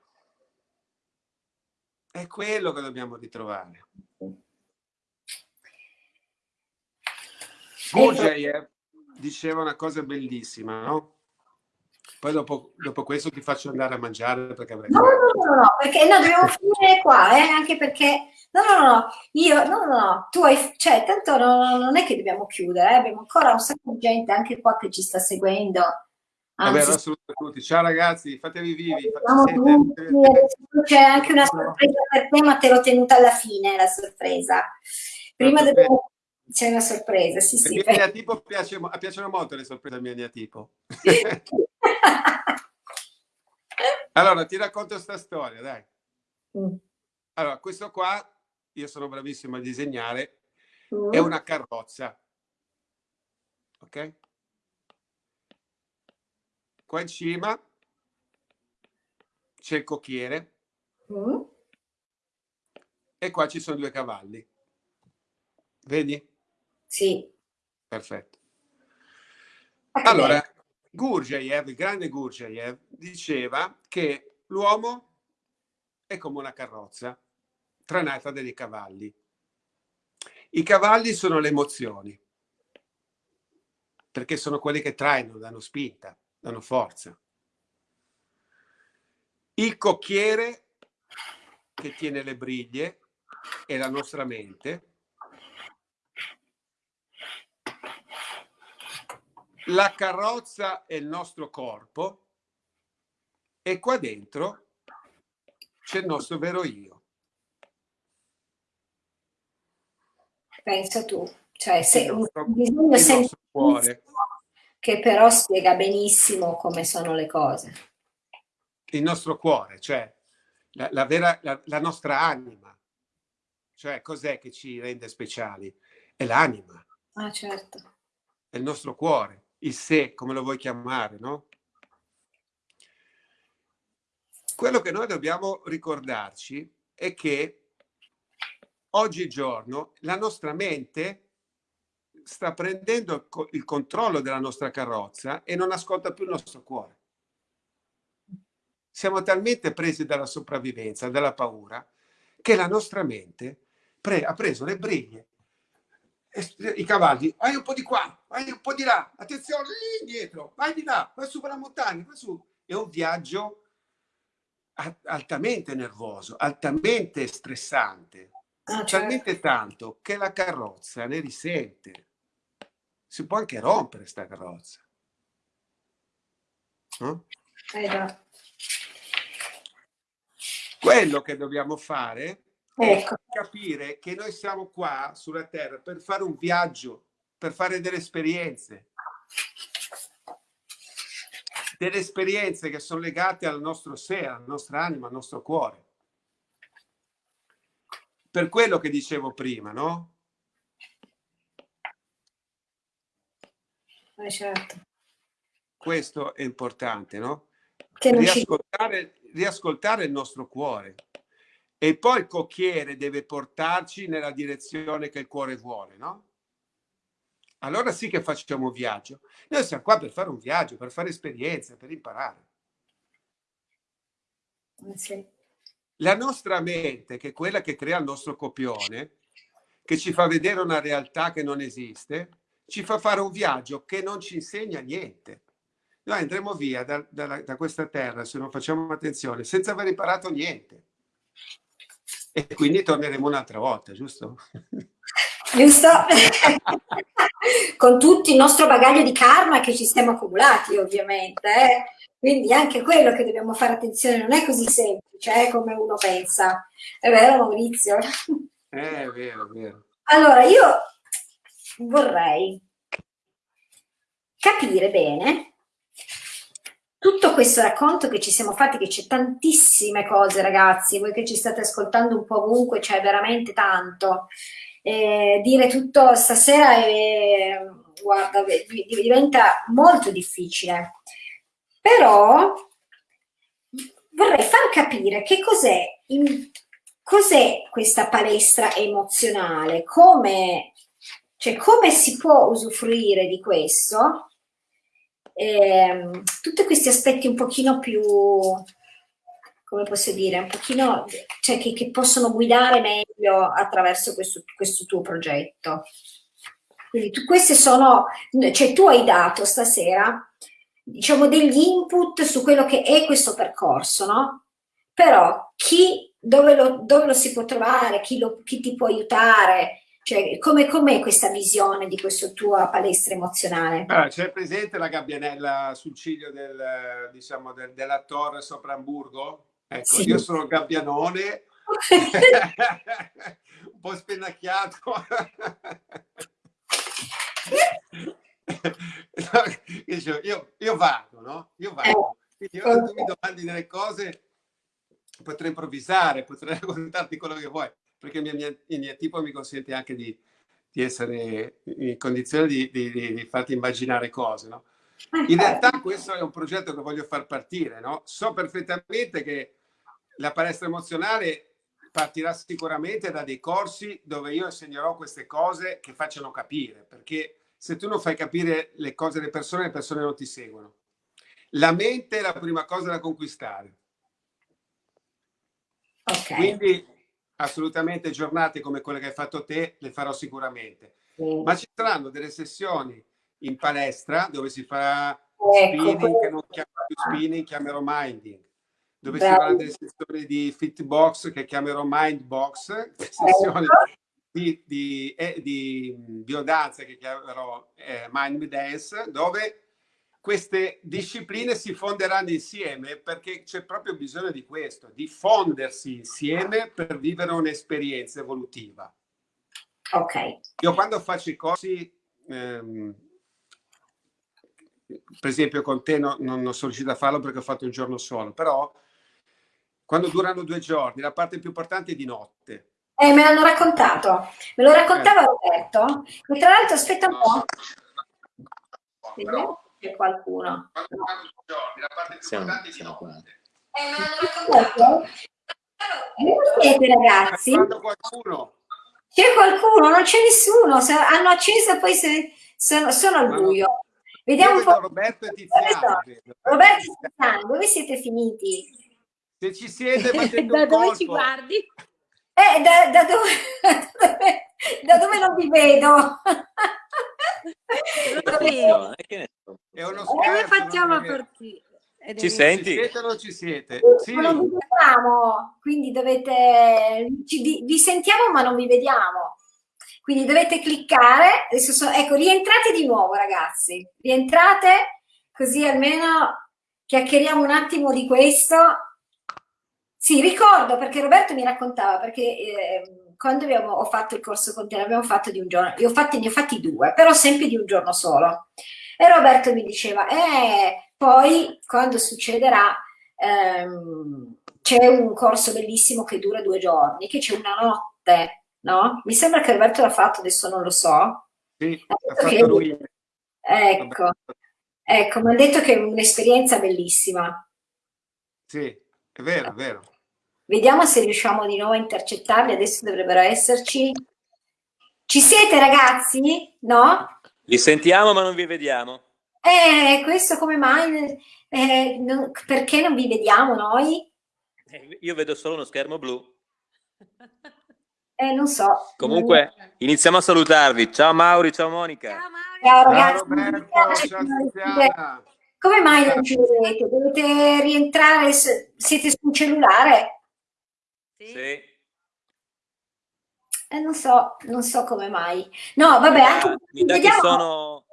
È quello che dobbiamo ritrovare. Gurdjieff diceva una cosa bellissima, no? Poi dopo, dopo, questo ti faccio andare a mangiare perché avrei... No, no, no, no, perché no, dobbiamo finire qua, eh, anche perché... No, no, no, io... No, no, no, tu hai... Cioè, tanto no, non è che dobbiamo chiudere, eh, abbiamo ancora un sacco di gente anche qua che ci sta seguendo. Anzi, Vabbè, assolutamente tutti. Ciao ragazzi, fatevi vivi. C'è anche una sorpresa per te, ma te l'ho tenuta alla fine, la sorpresa. Prima dobbiamo... C'è una sorpresa, sì, sì. A mio tipo piace, piacciono molto le sorprese al mio neatipo. allora, ti racconto questa storia, dai. Mm. Allora, questo qua, io sono bravissimo a disegnare, mm. è una carrozza. Ok? Qua in cima c'è il cocchiere mm. e qua ci sono due cavalli. Vedi? Sì. Perfetto. Allora, Gurdjieff, il grande Gurdjieff, diceva che l'uomo è come una carrozza tranata dai cavalli. I cavalli sono le emozioni, perché sono quelli che trainano, danno spinta, danno forza. Il cocchiere che tiene le briglie è la nostra mente la carrozza è il nostro corpo e qua dentro c'è il nostro vero io. Pensa tu, cioè se nostro, un disegno cuore. Che però spiega benissimo come sono le cose. Il nostro cuore, cioè la, la, vera, la, la nostra anima. Cioè cos'è che ci rende speciali? È l'anima. Ah, certo. È il nostro cuore il sé, come lo vuoi chiamare, no? Quello che noi dobbiamo ricordarci è che oggigiorno la nostra mente sta prendendo il controllo della nostra carrozza e non ascolta più il nostro cuore. Siamo talmente presi dalla sopravvivenza, dalla paura, che la nostra mente pre ha preso le briglie i cavalli, vai un po' di qua, vai un po' di là, attenzione, lì indietro, vai di là, vai su per la montagna, vai su. È un viaggio altamente nervoso, altamente stressante, ah, certo. talmente tanto che la carrozza ne risente. Si può anche rompere sta carrozza. No? Eh Quello che dobbiamo fare ecco. capire che noi siamo qua sulla Terra per fare un viaggio, per fare delle esperienze. Delle esperienze che sono legate al nostro sé, alla nostra anima, al nostro cuore. Per quello che dicevo prima, no? Eh certo. Questo è importante, no? Riascoltare, riascoltare il nostro cuore e poi il cocchiere deve portarci nella direzione che il cuore vuole, no? Allora sì che facciamo un viaggio. Noi siamo qua per fare un viaggio, per fare esperienze, per imparare. Eh sì. La nostra mente, che è quella che crea il nostro copione, che ci fa vedere una realtà che non esiste, ci fa fare un viaggio che non ci insegna niente. Noi andremo via da, da, da questa terra, se non facciamo attenzione, senza aver imparato niente. E quindi torneremo un'altra volta, giusto? Giusto? Con tutto il nostro bagaglio di karma che ci siamo accumulati, ovviamente. Eh? Quindi anche quello che dobbiamo fare attenzione non è così semplice eh, come uno pensa. È vero, Maurizio? Eh, è vero, è vero. Allora, io vorrei capire bene tutto questo racconto che ci siamo fatti, che c'è tantissime cose ragazzi, voi che ci state ascoltando un po' ovunque, c'è veramente tanto. Eh, dire tutto stasera è, guarda, diventa molto difficile. Però vorrei far capire che cos'è cos'è questa palestra emozionale, come, cioè, come si può usufruire di questo eh, tutti questi aspetti un pochino più, come posso dire, un pochino, cioè che, che possono guidare meglio attraverso questo, questo tuo progetto. Quindi tu, queste sono, cioè tu hai dato stasera, diciamo, degli input su quello che è questo percorso, no? Però chi, dove lo, dove lo si può trovare, chi, lo, chi ti può aiutare, cioè, come com'è questa visione di questa tua palestra emozionale? Ah, C'è presente la gabbianella sul ciglio del, diciamo, del, della torre sopra Hamburgo? Ecco, sì. io sono gabbianone, un po' spennacchiato. io, io, vado, no? Io vado. Quindi io, tu mi domandi delle cose, potrei improvvisare, potrei raccontarti quello che vuoi perché il mio, tipo mi consente anche di, di essere in condizione di, di, di, farti immaginare cose, no? In realtà questo è un progetto che voglio far partire, no? So perfettamente che la palestra emozionale partirà sicuramente da dei corsi dove io insegnerò queste cose che facciano capire, perché se tu non fai capire le cose alle persone, le persone non ti seguono. La mente è la prima cosa da conquistare. Okay. Quindi assolutamente giornate come quelle che hai fatto te, le farò sicuramente. Mm. Ma ci saranno delle sessioni in palestra dove si farà ecco, spinning, che non chiamo più spinning, chiamerò minding. Dove Bravo. si faranno delle sessioni di fitbox che chiamerò mindbox, ecco. sessioni di, di, eh, di biodanza che chiamerò eh, mind dance, dove queste discipline si fonderanno insieme perché c'è proprio bisogno di questo, di fondersi insieme per vivere un'esperienza evolutiva. Ok. Io quando faccio i corsi, ehm, per esempio con te no, non, non sono riuscito a farlo perché ho fatto un giorno solo, però quando durano due giorni, la parte più importante è di notte. Eh, me l'hanno raccontato, me lo raccontava eh. Roberto, e tra l'altro aspetta un po'. Però, c'è qualcuno. Siamo, siamo qua. Eh, ma non raccontato? siete ragazzi? C'è qualcuno, non c'è nessuno, hanno acceso e poi se, sono, sono al buio. Vediamo un po'. Roberto e Tiziano. Roberto e Tiziano, dove siete finiti? Se ci siete, da dove colpo. ci guardi? Eh, da, da, dove, da dove non vi vedo? È uno scherzo. Come facciamo a partire? Ci senti? Ci siete o non ci siete? Sì. Ma non vi vediamo, quindi dovete... Ci, vi sentiamo ma non vi vediamo. Quindi dovete cliccare. Adesso so, ecco, rientrate di nuovo ragazzi. Rientrate così almeno chiacchieriamo un attimo di questo. Sì, ricordo perché Roberto mi raccontava, perché... Eh, quando abbiamo, ho fatto il corso con te, l'abbiamo fatto di un giorno, io ho fatti, ne ho fatti due, però sempre di un giorno solo. E Roberto mi diceva, eh, poi quando succederà, ehm, c'è un corso bellissimo che dura due giorni, che c'è una notte, no? Mi sembra che Roberto l'ha fatto, adesso non lo so. Sì, l'ha fatto lui. Ecco, ecco, mi ha detto che è un'esperienza bellissima. Sì, è vero, è vero. Vediamo se riusciamo di nuovo a intercettarli, adesso dovrebbero esserci. Ci siete ragazzi? No? Li sentiamo ma non vi vediamo. Eh, questo come mai? Eh, non, perché non vi vediamo noi? Eh, io vedo solo uno schermo blu. Eh, non so. Comunque, iniziamo a salutarvi. Ciao Mauri, ciao Monica. Ciao Mauri. Ciao Ciao ragazzi, Roberto, ciao Tiziana. come mai non ci vedete? Dovete rientrare, siete sul cellulare? Sì. Sì. Eh, non so, non so come mai. No, vabbè, anche mi dà che vediamo. sono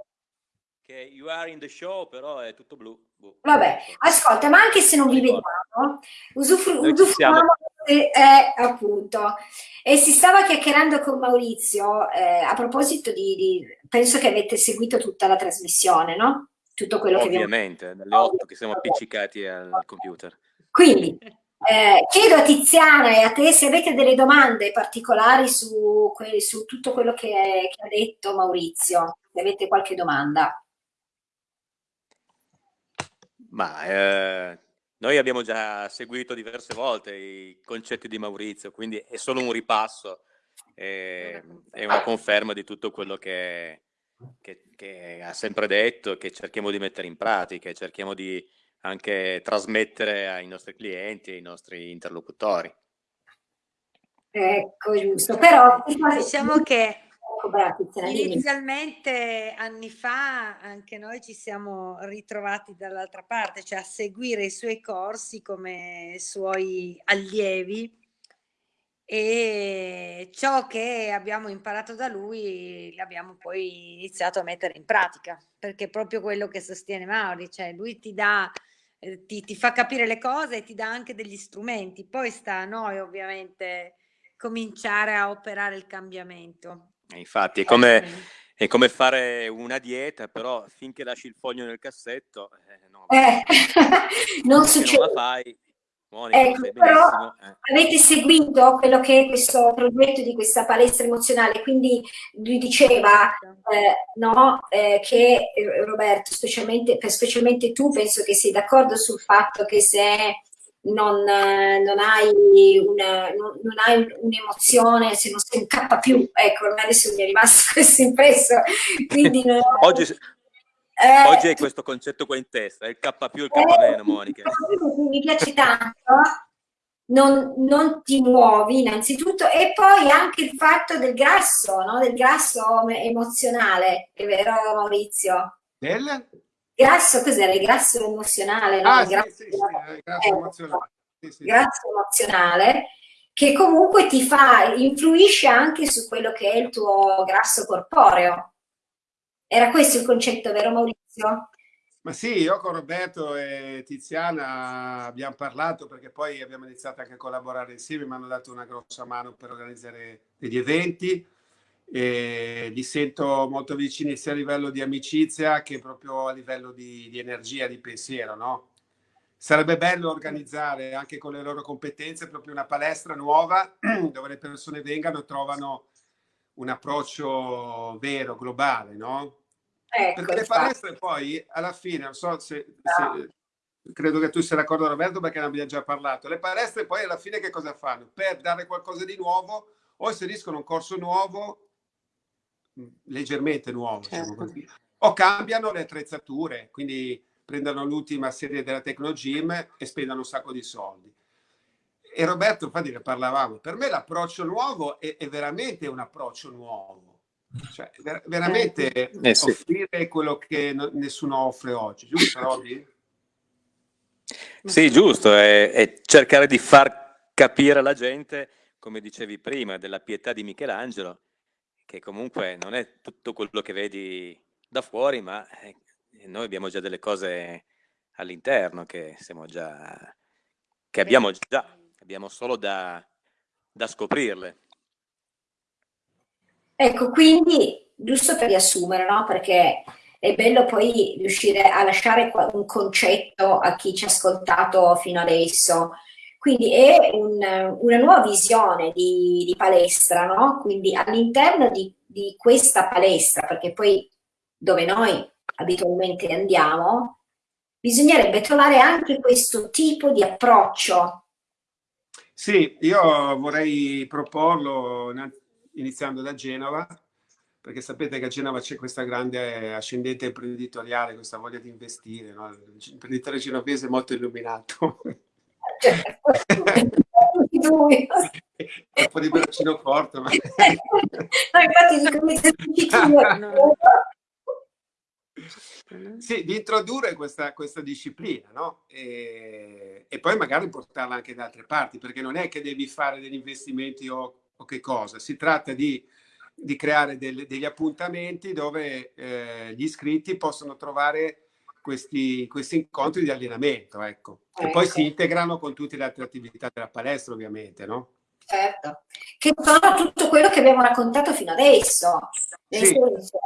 che you are in the show, però è tutto blu. Boh. Vabbè, ascolta, ma anche se non vi vediamo, usufru- usufruiamo, eh, appunto. E si stava chiacchierando con Maurizio, eh, a proposito di, di- penso che avete seguito tutta la trasmissione, no? Tutto quello che abbiamo Ovviamente, dalle 8 che siamo appiccicati al computer. Quindi, eh, chiedo a Tiziana e a te se avete delle domande particolari su, su tutto quello che, che ha detto Maurizio, se avete qualche domanda. Ma eh, noi abbiamo già seguito diverse volte i concetti di Maurizio, quindi è solo un ripasso, eh, è una conferma di tutto quello che, che- che ha sempre detto, e che cerchiamo di mettere in pratica, e cerchiamo di anche trasmettere ai nostri clienti, ai nostri interlocutori. Ecco, giusto. Però Diciamo che Tiziana, dimmi. inizialmente anni fa anche noi ci siamo ritrovati dall'altra parte, cioè a seguire i suoi corsi come suoi allievi e ciò che abbiamo imparato da lui l'abbiamo poi iniziato a mettere in pratica, perché è proprio quello che sostiene Mauri, cioè lui ti dà, eh, ti, ti fa capire le cose e ti dà anche degli strumenti, poi sta a noi ovviamente cominciare a operare il cambiamento. E infatti è come, è come fare una dieta, però finché lasci il foglio nel cassetto, eh, no, Eh, non non succede. la fai, Monica, Ecco, però eh. avete seguito quello che è questo progetto di questa palestra emozionale, quindi lui diceva eh, no, eh, che eh, Roberto, specialmente, per- specialmente tu, penso che sei d'accordo sul fatto che se non, eh, non hai, una, non, non hai un- un'emozione, se non sei un K più, ecco, adesso mi è rimasto questo impresso, quindi non- Oggi, eh, oggi hai questo concetto qua in testa, il K più il K meno, Monica. Eh, mi piace tanto, non, non ti muovi innanzitutto e poi anche il fatto del grasso, no? del grasso emozionale, è vero Maurizio? Del? Grasso, cos'era? Il grasso emozionale, no? Ah, Il grasso, sì, sì, eh, grasso eh, emozionale. Sì, sì. grasso emozionale che comunque ti fa, influisce anche su quello che è il tuo grasso corporeo. Era questo il concetto, vero Maurizio? Ma sì, io con Roberto e Tiziana abbiamo parlato perché poi abbiamo iniziato anche a collaborare insieme, mi hanno dato una grossa mano per organizzare degli eventi e li sento molto vicini sia a livello di amicizia che proprio a livello di, di energia, di pensiero, no? Sarebbe bello organizzare anche con le loro competenze proprio una palestra nuova dove le persone vengano e trovano un approccio vero, globale, no? Ecco, Perché le infatti. palestre poi alla fine, non so se, se- credo che tu sia d'accordo Roberto perché ne abbiamo già parlato, le palestre poi alla fine che cosa fanno? Per dare qualcosa di nuovo o inseriscono un corso nuovo, mh, leggermente nuovo, diciamo Certo. così, o cambiano le attrezzature, quindi prendono l'ultima serie della Tecnogym e spendono un sacco di soldi. E Roberto, infatti ne parlavamo, per me l'approccio nuovo è, è veramente un approccio nuovo. Cioè, ver- veramente Eh sì. offrire quello che no- nessuno offre oggi, giusto Roby? Sì, giusto, è, è cercare di far capire alla gente, come dicevi prima, della pietà di Michelangelo, che comunque non è tutto quello che vedi da fuori, ma eh, noi abbiamo già delle cose all'interno che siamo già, che abbiamo già, abbiamo solo da, da scoprirle. Ecco, quindi, giusto per riassumere, no? Perché è bello poi riuscire a lasciare un concetto a chi ci ha ascoltato fino adesso. Quindi è un- una nuova visione di, di palestra, no? Quindi all'interno di, di questa palestra, perché poi dove noi abitualmente andiamo, bisognerebbe trovare anche questo tipo di approccio. Sì, io vorrei proporlo iniziando da Genova, perché sapete che a Genova c'è questa grande ascendente imprenditoriale, questa voglia di investire, no? L'imprenditore genovese è molto illuminato. È un po' di bacino corto, ma... No, infatti dico, mi. Sì, di introdurre questa, questa disciplina, no? E, e, poi magari portarla anche da altre parti, perché non è che devi fare degli investimenti o, o che cosa, si tratta di, di creare del, degli appuntamenti dove eh, gli iscritti possono trovare questi, questi incontri di allenamento, ecco, che poi si ecco. integrano con tutte le altre attività della palestra, ovviamente, no? Certo, che sono tutto quello che abbiamo raccontato fino adesso, nel sì. senso,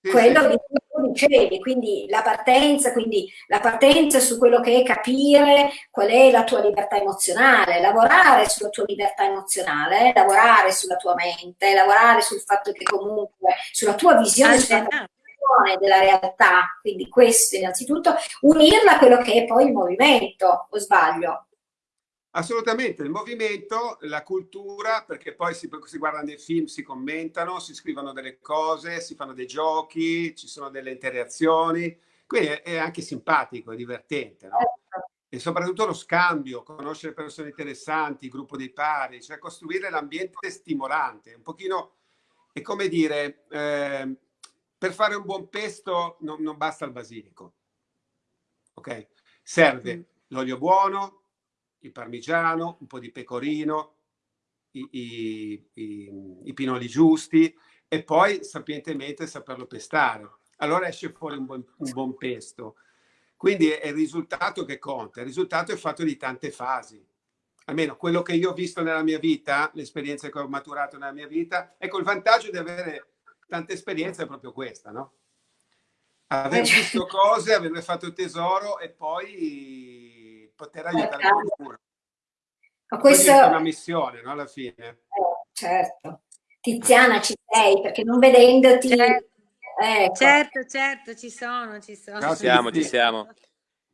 quello di cui tu dicevi, quindi la partenza, quindi la partenza su quello che è capire qual è la tua libertà emozionale, lavorare sulla tua libertà emozionale, lavorare sulla tua mente, lavorare sul fatto che comunque, sulla tua visione sulla della realtà, quindi questo innanzitutto, unirla a quello che è poi il movimento, o sbaglio? Assolutamente, il movimento, la cultura, perché poi si, si, guardano dei film, si commentano, si scrivono delle cose, si fanno dei giochi, ci sono delle interazioni, quindi è, è anche simpatico, è divertente, no? E soprattutto lo scambio, conoscere persone interessanti, il gruppo dei pari, cioè costruire l'ambiente stimolante, un pochino, è come dire, eh, per fare un buon pesto non, non basta il basilico, ok? Serve mm. l'olio buono, il parmigiano, un po' di pecorino, i, i, i, i pinoli giusti e poi sapientemente saperlo pestare. Allora esce fuori un buon, un buon pesto. Quindi è il risultato che conta. Il risultato è fatto di tante fasi. Almeno quello che io ho visto nella mia vita, l'esperienza che ho maturato nella mia vita, ecco il vantaggio di avere tante esperienze è proprio questa, no? Aver eh, visto cose, averle fatto tesoro e poi poter aiutare certo. qualcuno. Ma questo è una missione, no? Alla fine. Eh, certo. Tiziana, ci sei, perché non vedendoti... Certo. Ecco. certo, certo, ci sono, ci sono. Ci siamo, ci siamo.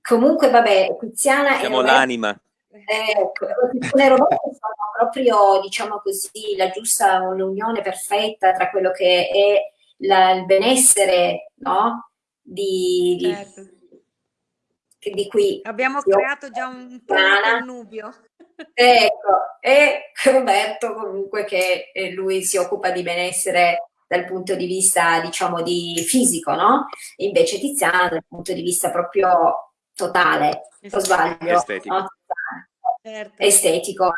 Comunque, vabbè, Tiziana... Siamo l'anima. Ecco, le robotte sono proprio, diciamo così, la giusta, l'unione perfetta tra quello che è la, il benessere, no? Di, certo. di di cui abbiamo creato già un connubio. Ecco, e Roberto comunque che lui si occupa di benessere dal punto di vista, diciamo, di fisico, no? Invece Tiziana dal punto di vista proprio totale, lo sbaglio? Estetico. No? Certo. Estetico.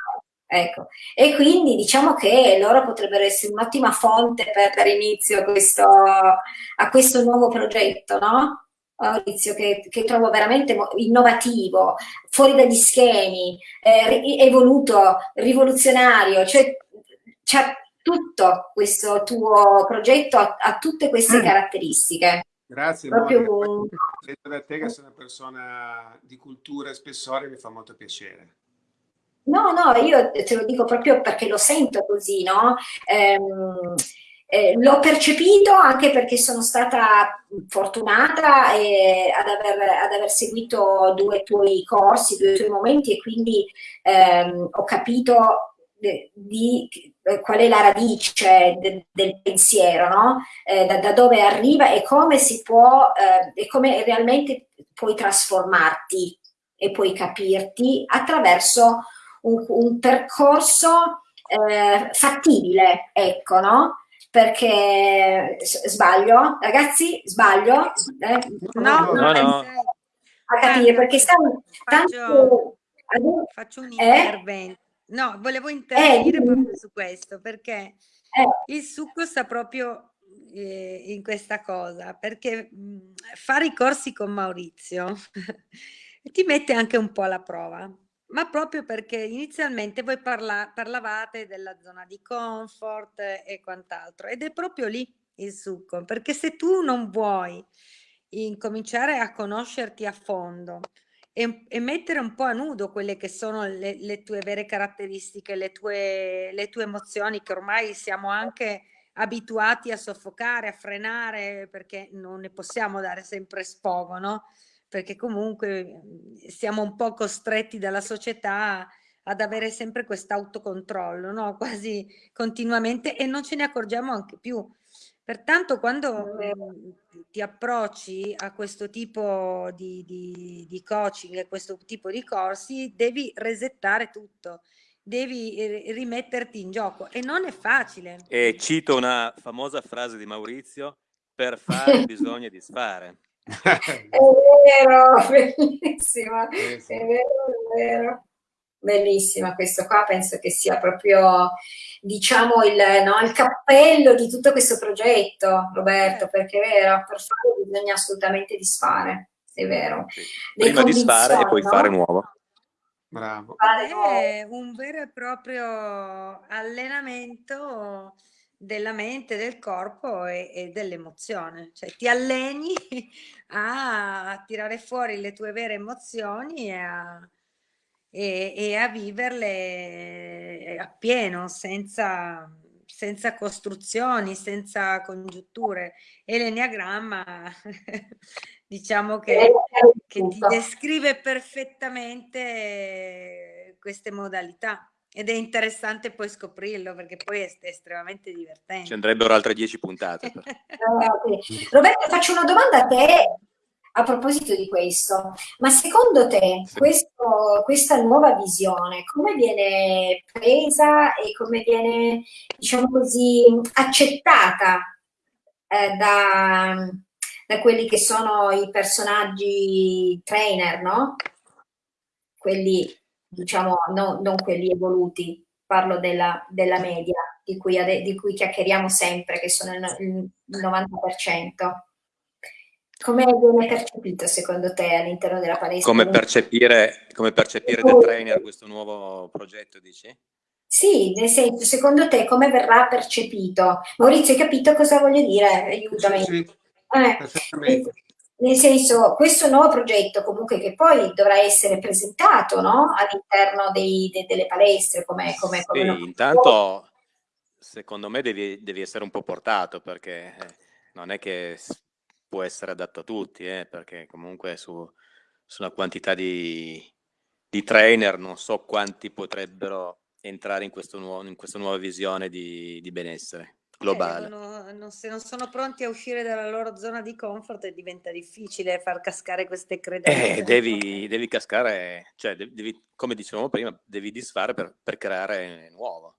Ecco, e quindi diciamo che loro potrebbero essere un'ottima fonte per dare inizio a questo, a questo nuovo progetto, no? Maurizio, che, che, trovo veramente innovativo, fuori dagli schemi, eh, evoluto, rivoluzionario, cioè c'è tutto questo tuo progetto, ha, ha tutte queste mm. caratteristiche. Grazie, Proprio... Credo da te che sei una persona di cultura e spessore, mi fa molto piacere. No, no, io te lo dico proprio perché lo sento così, no? Ehm, eh, l'ho percepito anche perché sono stata fortunata eh, ad, aver, ad, aver, seguito due tuoi corsi, due tuoi momenti e quindi ehm, ho capito de, di, eh, qual è la radice de, del pensiero, no? eh, da, da, dove arriva e come si può eh, e come realmente puoi trasformarti e puoi capirti attraverso un, un percorso eh, fattibile, ecco, no? Perché sbaglio, ragazzi, sbaglio? Eh? No, no, no, no. A capire, perché stanno tanto... Faccio un eh? intervento. No, volevo intervenire eh, proprio su questo, perché eh. il succo sta proprio eh, in questa cosa, perché mh, fare i corsi con Maurizio ti mette anche un po' alla prova ma proprio perché inizialmente voi parla parlavate della zona di comfort e quant'altro ed è proprio lì il succo, perché se tu non vuoi incominciare a conoscerti a fondo e, e mettere un po' a nudo quelle che sono le, le tue vere caratteristiche, le tue, le tue emozioni che ormai siamo anche abituati a soffocare, a frenare, perché non ne possiamo dare sempre sfogo, no? Perché comunque mhmm, siamo un po' costretti dalla società ad avere sempre questo autocontrollo, no? quasi continuamente e non ce ne accorgiamo anche più. Pertanto quando mhmm, ti approcci a questo tipo di, di, di coaching, a questo tipo di corsi, devi resettare tutto, devi rimetterti in gioco e non è facile. E cito una famosa frase di Maurizio, per fare bisogna disfare. è vero, bellissima, è vero, è vero. Bellissima questo qua, penso che sia proprio, diciamo, il, no, il cappello di tutto questo progetto, Roberto, perché è vero, per farlo bisogna assolutamente disfare, è vero. Sì. Prima disfare e poi no? fare nuovo. Bravo. È un vero e proprio allenamento della mente, del corpo e, e dell'emozione, cioè ti alleni a tirare fuori le tue vere emozioni e a, e, e a viverle appieno, senza, senza costruzioni, senza congiunture. E l'enneagramma diciamo che, che ti descrive perfettamente queste modalità. Ed è interessante poi scoprirlo perché poi è estremamente divertente. Ci andrebbero altre dieci puntate. Roberto, faccio una domanda a te a proposito di questo. Ma secondo te sì. questo, questa nuova visione come viene presa e come viene, diciamo così, accettata eh, da, da quelli che sono i personaggi trainer, no? Quelli diciamo no, non quelli evoluti, parlo della, della media, di cui, di cui, chiacchieriamo sempre, che sono il, il 90%. Come viene percepito secondo te all'interno della palestra? Come percepire, come percepire The Trainer questo nuovo progetto, dici? Sì, nel senso, secondo te come verrà percepito? Maurizio, hai capito cosa voglio dire? Aiutami. Sì, sì. Eh, nel senso, questo nuovo progetto comunque che poi dovrà essere presentato no? all'interno de, delle palestre come, come, come sì, intanto secondo me devi, devi, essere un po' portato perché eh, non è che può essere adatto a tutti eh, perché comunque su, sulla quantità di, di, trainer non so quanti potrebbero entrare in, questo nuovo, in questa nuova visione di, di benessere globale. Eh, devono, non, se non sono pronti a uscire dalla loro zona di comfort diventa difficile far cascare queste credenze. Eh, devi, devi, cascare, cioè devi, come dicevamo prima, devi disfare per, per creare nuovo.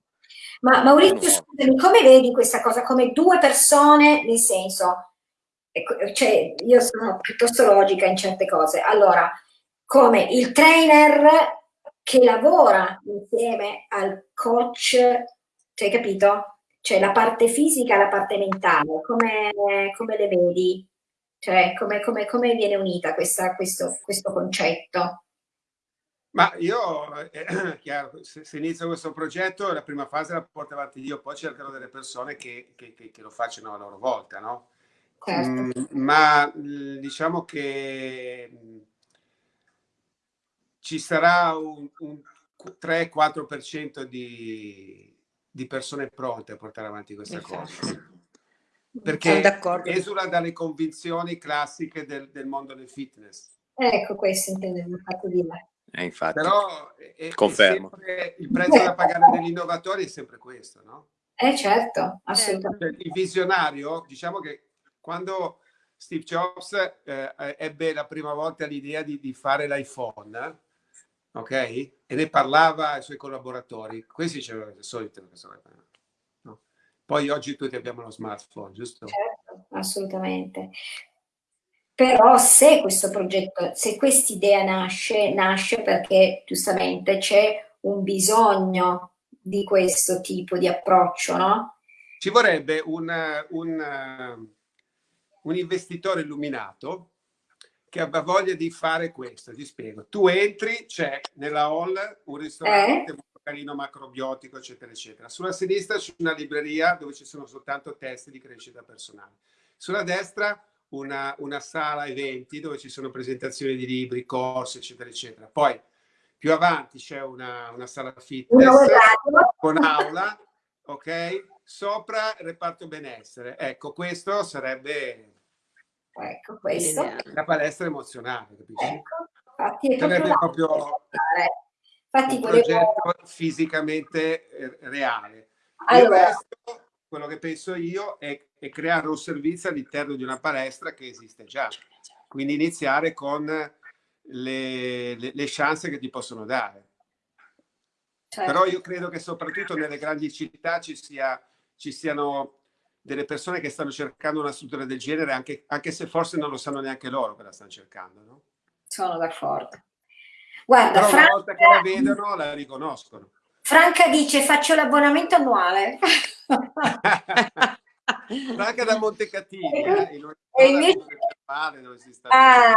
Ma Maurizio, scusami, come vedi questa cosa? Come due persone, nel senso, cioè, io sono piuttosto logica in certe cose. Allora, come il trainer che lavora insieme al coach, cioè, hai capito? Cioè la parte fisica e la parte mentale, come, come le vedi? Cioè come, come, come viene unita questa, questo, questo concetto? Ma io, eh, chiaro, se, se, inizio questo progetto, la prima fase la porto avanti io, poi cercherò delle persone che, che, che, che lo facciano a loro volta, no? Certo. Mm, ma diciamo che ci sarà un, un 3-4% di, di persone pronte a portare avanti questa esatto. cosa. Perché esula dalle convinzioni classiche del, del, mondo del fitness. Ecco, questo intendevo fatto dire. Eh, infatti. Però è, Confermo. È il prezzo da pagare degli innovatori è sempre questo, no? Eh certo, assolutamente. Cioè, il visionario, diciamo che quando Steve Jobs eh, ebbe la prima volta l'idea di, di fare l'iPhone, ok? E ne parlava ai suoi collaboratori. Questi dicevano il solito. No? Poi oggi tutti abbiamo lo smartphone, giusto? Certo, assolutamente. Però se questo progetto, se questa idea nasce, nasce perché giustamente c'è un bisogno di questo tipo di approccio, no? Ci vorrebbe un, un, un investitore illuminato che abbia voglia di fare questo, ti spiego. Tu entri, c'è nella hall un ristorante eh? molto carino, macrobiotico, eccetera, eccetera. Sulla sinistra c'è una libreria dove ci sono soltanto testi di crescita personale. Sulla destra una, una sala eventi dove ci sono presentazioni di libri, corsi, eccetera, eccetera. Poi più avanti c'è una, una sala fitness con aula, ok? Sopra reparto benessere. Ecco, questo sarebbe Ecco, questo. La palestra emozionale, capisci? Ecco, infatti è proprio, proprio infatti un volevo... progetto fisicamente eh, reale. Allora, resto, quello che penso io è, è creare un servizio all'interno di una palestra che esiste già. Quindi iniziare con le, le, le chance che ti possono dare. Certo. Però io credo che soprattutto nelle grandi città ci, sia, ci siano delle persone che stanno cercando una struttura del genere, anche, anche se forse non lo sanno neanche loro che la stanno cercando. No? Sono d'accordo. Guarda, Però Franca, una volta che la vedono la riconoscono. Franca dice faccio l'abbonamento annuale. Franca da Montecatini, eh, in e invece... sta ah,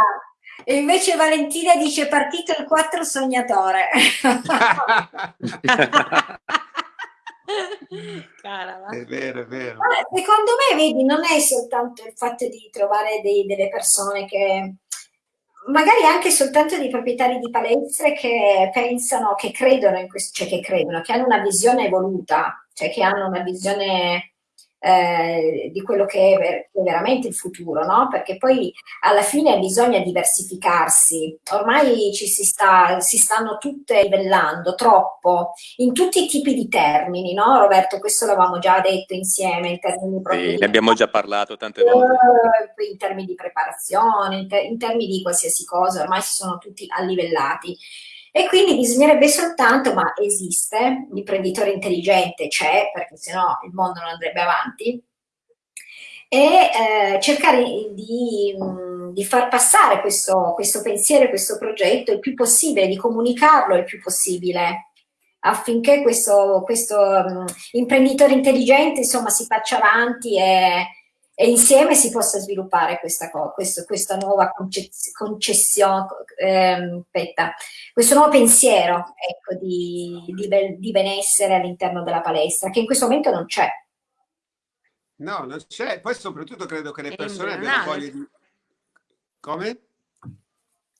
e invece Valentina dice partito il 4 sognatore. Cara, è vero, è vero. Secondo me, vedi, non è soltanto il fatto di trovare dei, delle persone che magari anche soltanto dei proprietari di palestre che pensano, che credono in questo, cioè che credono, che hanno una visione evoluta, cioè che hanno una visione eh, di quello che è, ver che è, veramente il futuro, no? Perché poi alla fine bisogna diversificarsi. Ormai ci si, sta, si stanno tutte livellando troppo in tutti i tipi di termini, no? Roberto, questo l'avevamo già detto insieme in termini proprio sì, ne abbiamo già parlato tante volte. Uh, in termini di preparazione, in, ter in termini di qualsiasi cosa, ormai si sono tutti allivellati. E quindi bisognerebbe soltanto, ma esiste, l'imprenditore intelligente c'è, perché sennò il mondo non andrebbe avanti, e eh, cercare di, di, far passare questo, questo pensiero, questo progetto il più possibile, di comunicarlo il più possibile affinché questo, questo um, imprenditore intelligente insomma si faccia avanti e, e insieme si possa sviluppare questa, questo, questa nuova concessione, ehm, aspetta, questo nuovo pensiero ecco, di, di, di benessere all'interno della palestra, che in questo momento non c'è. No, non c'è. Poi soprattutto credo che le persone abbiano voglia di... Come?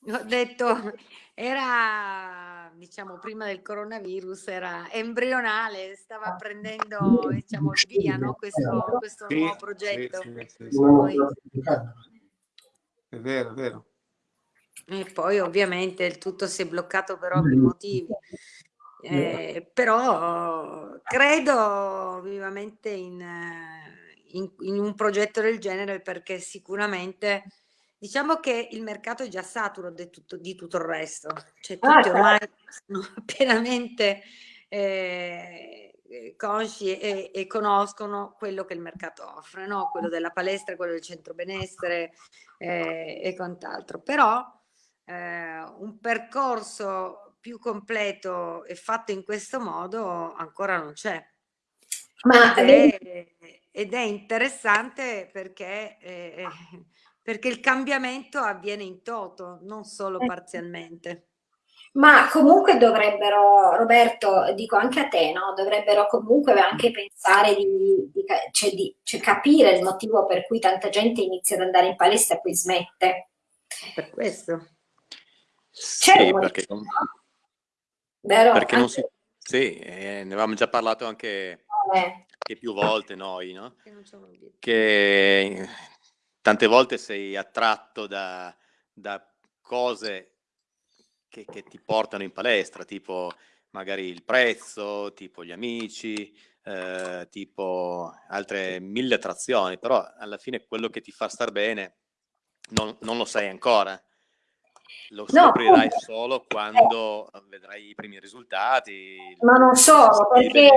Ho detto, era, diciamo, prima del coronavirus, era embrionale, stava prendendo, diciamo, via, no? questo, questo sì, nuovo progetto. Sì, sì, poi... È vero, è vero. E poi ovviamente il tutto si è bloccato per ovvi motivi. Eh, però credo vivamente in, in, in un progetto del genere perché sicuramente Diciamo che il mercato è già saturo di tutto, di tutto il resto, cioè ah, tutti ormai certo. sono pienamente eh, consci e, e, conoscono quello che il mercato offre, no? quello della palestra, quello del centro benessere eh, e quant'altro. Però eh, un percorso più completo e fatto in questo modo ancora non c'è. Ma ed è, ed è interessante perché eh, perché il cambiamento avviene in toto, non solo eh. parzialmente. Ma comunque dovrebbero, Roberto, dico anche a te, no? dovrebbero comunque anche pensare di, di, cioè di cioè capire il motivo per cui tanta gente inizia ad andare in palestra e poi smette. Per questo. Sì, perché, non, Vero? perché non si... Sì, eh, ne avevamo già parlato anche, eh. anche più volte noi, no? Che, che tante volte sei attratto da, da cose che, che, ti portano in palestra, tipo magari il prezzo, tipo gli amici, eh, tipo altre mille attrazioni, però alla fine quello che ti fa star bene non, non lo sai ancora. Lo scoprirai no, solo quando eh. vedrai i primi risultati. Ma non solo, perché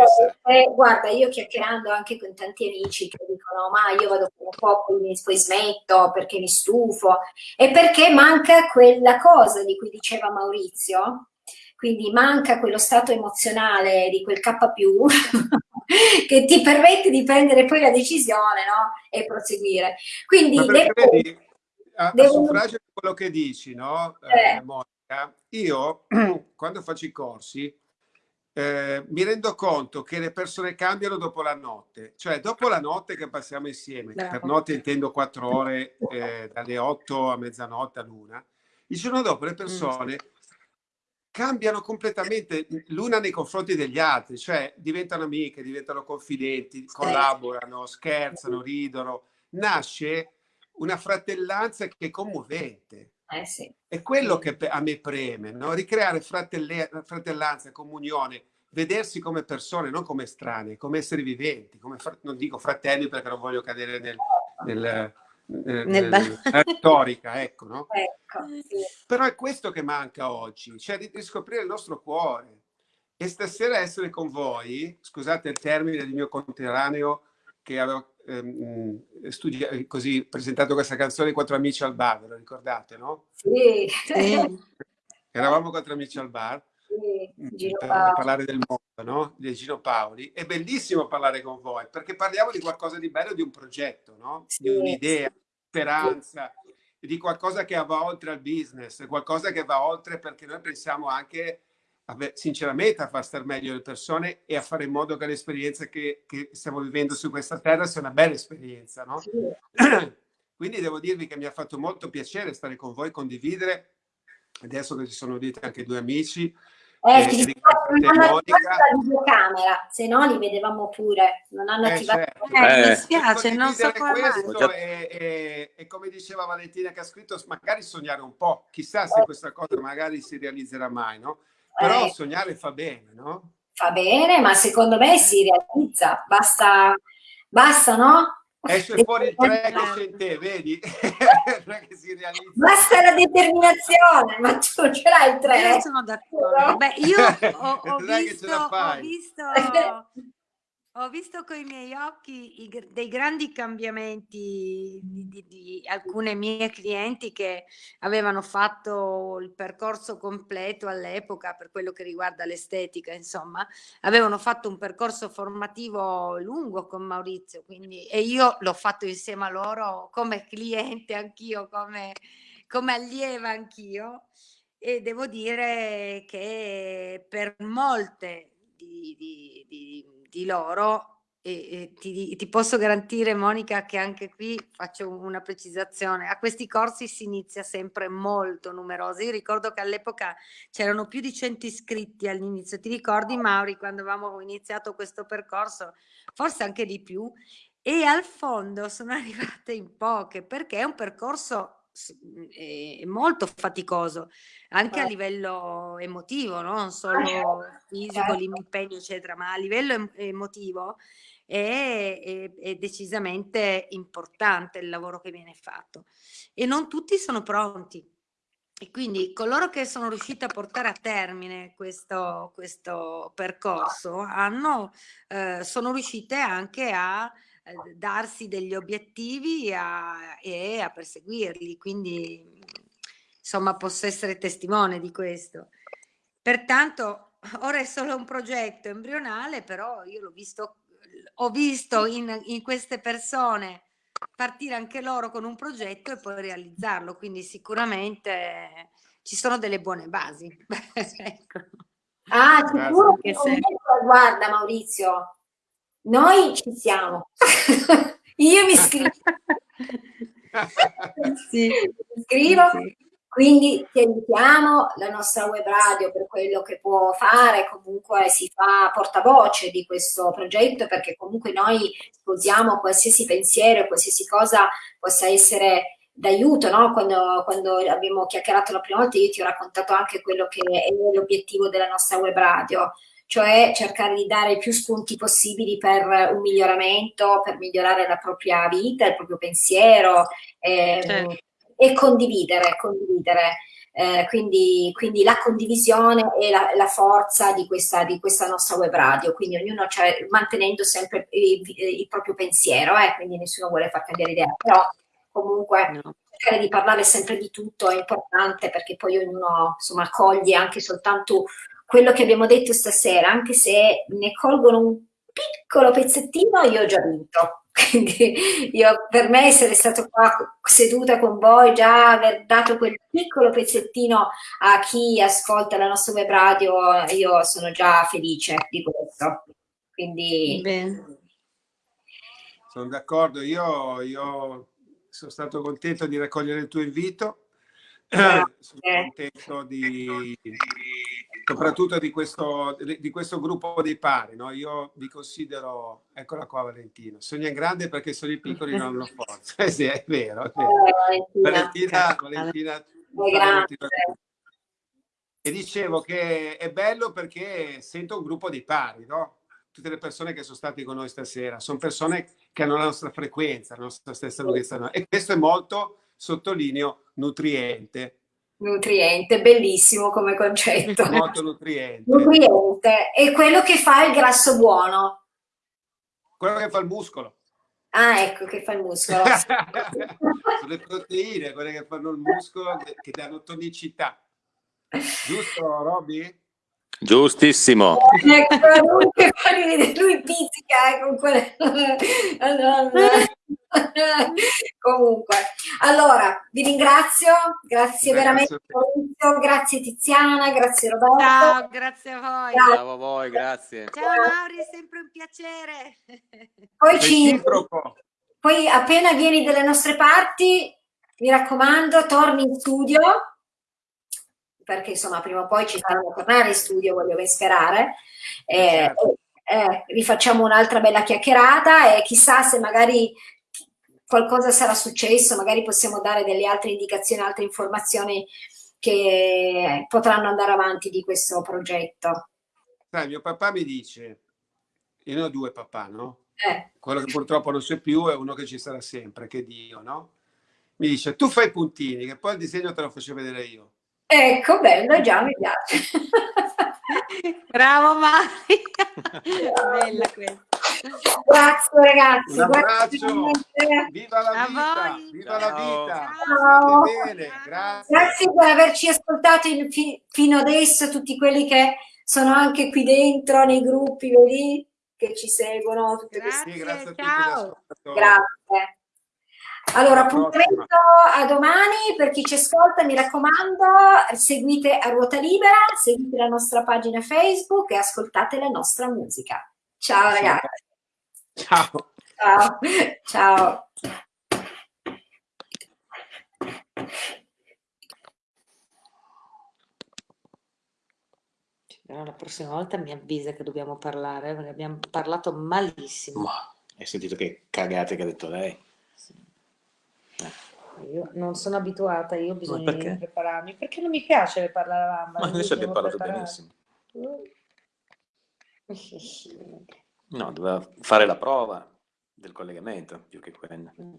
eh, guarda, io chiacchierando anche con tanti amici che dicono ma io vado un po', poi, poi smetto perché mi stufo, e perché manca quella cosa di cui diceva Maurizio, quindi manca quello stato emozionale di quel K+, che ti permette di prendere poi la decisione no? e proseguire. Quindi... Vedi, a, a suffragio di quello che dici, no, eh. Eh, Monica, io quando faccio i corsi eh, mi rendo conto che le persone cambiano dopo la notte, cioè dopo la notte che passiamo insieme, per notte intendo quattro ore eh, dalle 8 a mezzanotte a luna, il giorno dopo le mm. persone cambiano completamente l'una nei confronti degli altri, cioè diventano amiche, diventano confidenti, collaborano, scherzano, ridono, nasce una fratellanza che è commovente. Eh sì. È quello che a me preme, no? ricreare fratellanza, comunione, vedersi come persone, non come estranei, come esseri viventi, come non dico fratelli perché non voglio cadere nel, nel, nel, nel retorica, ecco, no? ecco sì. Però è questo che manca oggi, cioè di, di scoprire il nostro cuore. E stasera essere con voi, scusate il termine del mio conterraneo, che avevo ehm, studiato, così, presentato questa canzone Quattro amici al bar, ve lo ricordate, no? Sì. Eravamo quattro amici al bar sì, per parlare del mondo, no? Di Gino Paoli. È bellissimo parlare con voi perché parliamo di qualcosa di bello, di un progetto, no? Sì, di un'idea, sì. speranza, di qualcosa che va oltre al business, qualcosa che va oltre perché noi pensiamo anche sinceramente a far star meglio le persone e a fare in modo che l'esperienza che, che stiamo vivendo su questa terra sia una bella esperienza, no? Sì. Quindi devo dirvi che mi ha fatto molto piacere stare con voi, condividere. Adesso che ci sono uniti anche due amici, eh, eh, ti non hanno la videocamera, se no li vedevamo pure, non hanno eh, attivato certo. eh, mi spiace, non so questo e, e, e, come diceva Valentina che ha scritto, magari sognare un po', chissà se questa cosa magari si realizzerà mai, no? Però eh, sognare fa bene, no? Fa bene, ma secondo me si realizza, basta, basta no? Esce fuori il 3 che c'è in te, vedi? che si realizza. Basta la determinazione, ma tu ce l'hai il 3. Io sono d'accordo. Beh, io ho, ho visto, ho visto ho visto con i miei occhi i, dei grandi cambiamenti di, di, di, alcune mie clienti che avevano fatto il percorso completo all'epoca per quello che riguarda l'estetica, insomma, avevano fatto un percorso formativo lungo con Maurizio, quindi, e io l'ho fatto insieme a loro come cliente anch'io, come, come allieva anch'io. E devo dire che per molte di, di, di di loro e, e ti, ti, posso garantire Monica che anche qui faccio una precisazione. A questi corsi si inizia sempre molto numerosi. Io ricordo che all'epoca c'erano più di 100 iscritti all'inizio. Ti ricordi Mauri quando avevamo iniziato questo percorso? Forse anche di più. E al fondo sono arrivate in poche perché è un percorso è molto faticoso anche a livello emotivo, no? non solo fisico, certo. l'impegno eccetera, ma a livello emotivo è, è, è, decisamente importante il lavoro che viene fatto e non tutti sono pronti. E quindi coloro che sono riusciti a portare a termine questo, questo percorso hanno, eh, sono riuscite anche a darsi degli obiettivi a, e a perseguirli, quindi insomma posso essere testimone di questo. Pertanto ora è solo un progetto embrionale, però io l'ho visto, ho visto in, in queste persone partire anche loro con un progetto e poi realizzarlo, quindi sicuramente ci sono delle buone basi. ecco. Ah, sicuro che guarda Maurizio, noi ci siamo. Io mi scrivo. sì. Mi scrivo. Sì. Quindi ti aiutiamo, la nostra web radio per quello che può fare, comunque si fa portavoce di questo progetto perché comunque noi sposiamo qualsiasi pensiero, qualsiasi cosa possa essere d'aiuto, no? quando, quando, abbiamo chiacchierato la prima volta io ti ho raccontato anche quello che è l'obiettivo della nostra web radio, cioè cercare di dare più spunti possibili per un miglioramento, per migliorare la propria vita, il proprio pensiero eh, certo. e condividere, condividere. Eh, quindi, quindi, la condivisione e la, la forza di questa, di questa, nostra web radio, quindi ognuno cioè, mantenendo sempre il, il proprio pensiero, eh, quindi nessuno vuole far cambiare idea, però comunque no. cercare di parlare sempre di tutto è importante perché poi ognuno insomma accoglie anche soltanto quello che abbiamo detto stasera, anche se ne colgono un piccolo pezzettino, io ho già vinto. Quindi io, per me essere stato qua seduta con voi, già aver dato quel piccolo pezzettino a chi ascolta la nostra web radio, io sono già felice di questo. Quindi... Bene. Sono d'accordo, io, io sono stato contento di raccogliere il tuo invito, sono contento di soprattutto di questo, di questo gruppo dei pari. No? Io vi considero, eccola qua Valentina, sogna in grande perché sono i piccoli non hanno forza. Eh sì, è vero. È vero. Eh, Valentina, Valentina, Valentina e dicevo che è bello perché sento un gruppo di pari, no? Tutte le persone che sono state con noi stasera sono persone che hanno la nostra frequenza, la nostra stessa lunghezza. E questo è molto, sottolineo, nutriente Nutriente, bellissimo come concetto. Molto nutriente. Nutriente. E quello che fa il grasso buono. Quello che fa il muscolo. Ah, ecco, che fa il muscolo. Sulle proteine, quelle che fanno il muscolo, che, che danno tonicità. Giusto, Roby? Giustissimo. Ecco, lui, lui pizzica eh, con quelle... Comunque, allora, vi ringrazio, grazie, grazie veramente, grazie Tiziana, grazie Roberto. Ciao, grazie a voi. Grazie. Ciao a voi, grazie. Ciao Mauri, è sempre un piacere. Poi, ci, poi appena vieni dalle nostre parti, mi raccomando, torni in studio, perché insomma prima o poi ci faranno tornare in studio, voglio ben sperare. Eh, certo. eh, rifacciamo un'altra bella chiacchierata e chissà se magari qualcosa sarà successo, magari possiamo dare delle altre indicazioni, altre informazioni che potranno andare avanti di questo progetto. Sai, mio papà mi dice, io ne ho due papà, no? Eh. Quello che purtroppo non c'è più è uno che ci sarà sempre, che è Dio, no? Mi dice, tu fai i puntini, che poi il disegno te lo faccio vedere io. Ecco, bello, già mi piace. Bravo Maria, bella questa. Grazie ragazzi. Un abbraccio. Viva la vita. Viva la vita. Ciao. Grazie. Grazie per averci ascoltato in, fi, fino adesso, tutti quelli che sono anche qui dentro nei gruppi, vedi, che ci seguono. Grazie, sì, grazie a ciao. Grazie. Allora, appuntamento a domani per chi ci ascolta, mi raccomando, seguite a ruota libera, seguite la nostra pagina Facebook e ascoltate la nostra musica. Ciao ragazzi. Ciao. Ciao. Ciao. Però la prossima volta mi avvisa che dobbiamo parlare, perché abbiamo parlato malissimo. Ma hai sentito che cagate che ha detto lei? Sì. Eh. Io non sono abituata, io ho bisogno di prepararmi, perché non mi piace parlare a bamba. Ma adesso abbiamo parlato preparare. benissimo. No, doveva fare la prova del collegamento più che quello. Mm.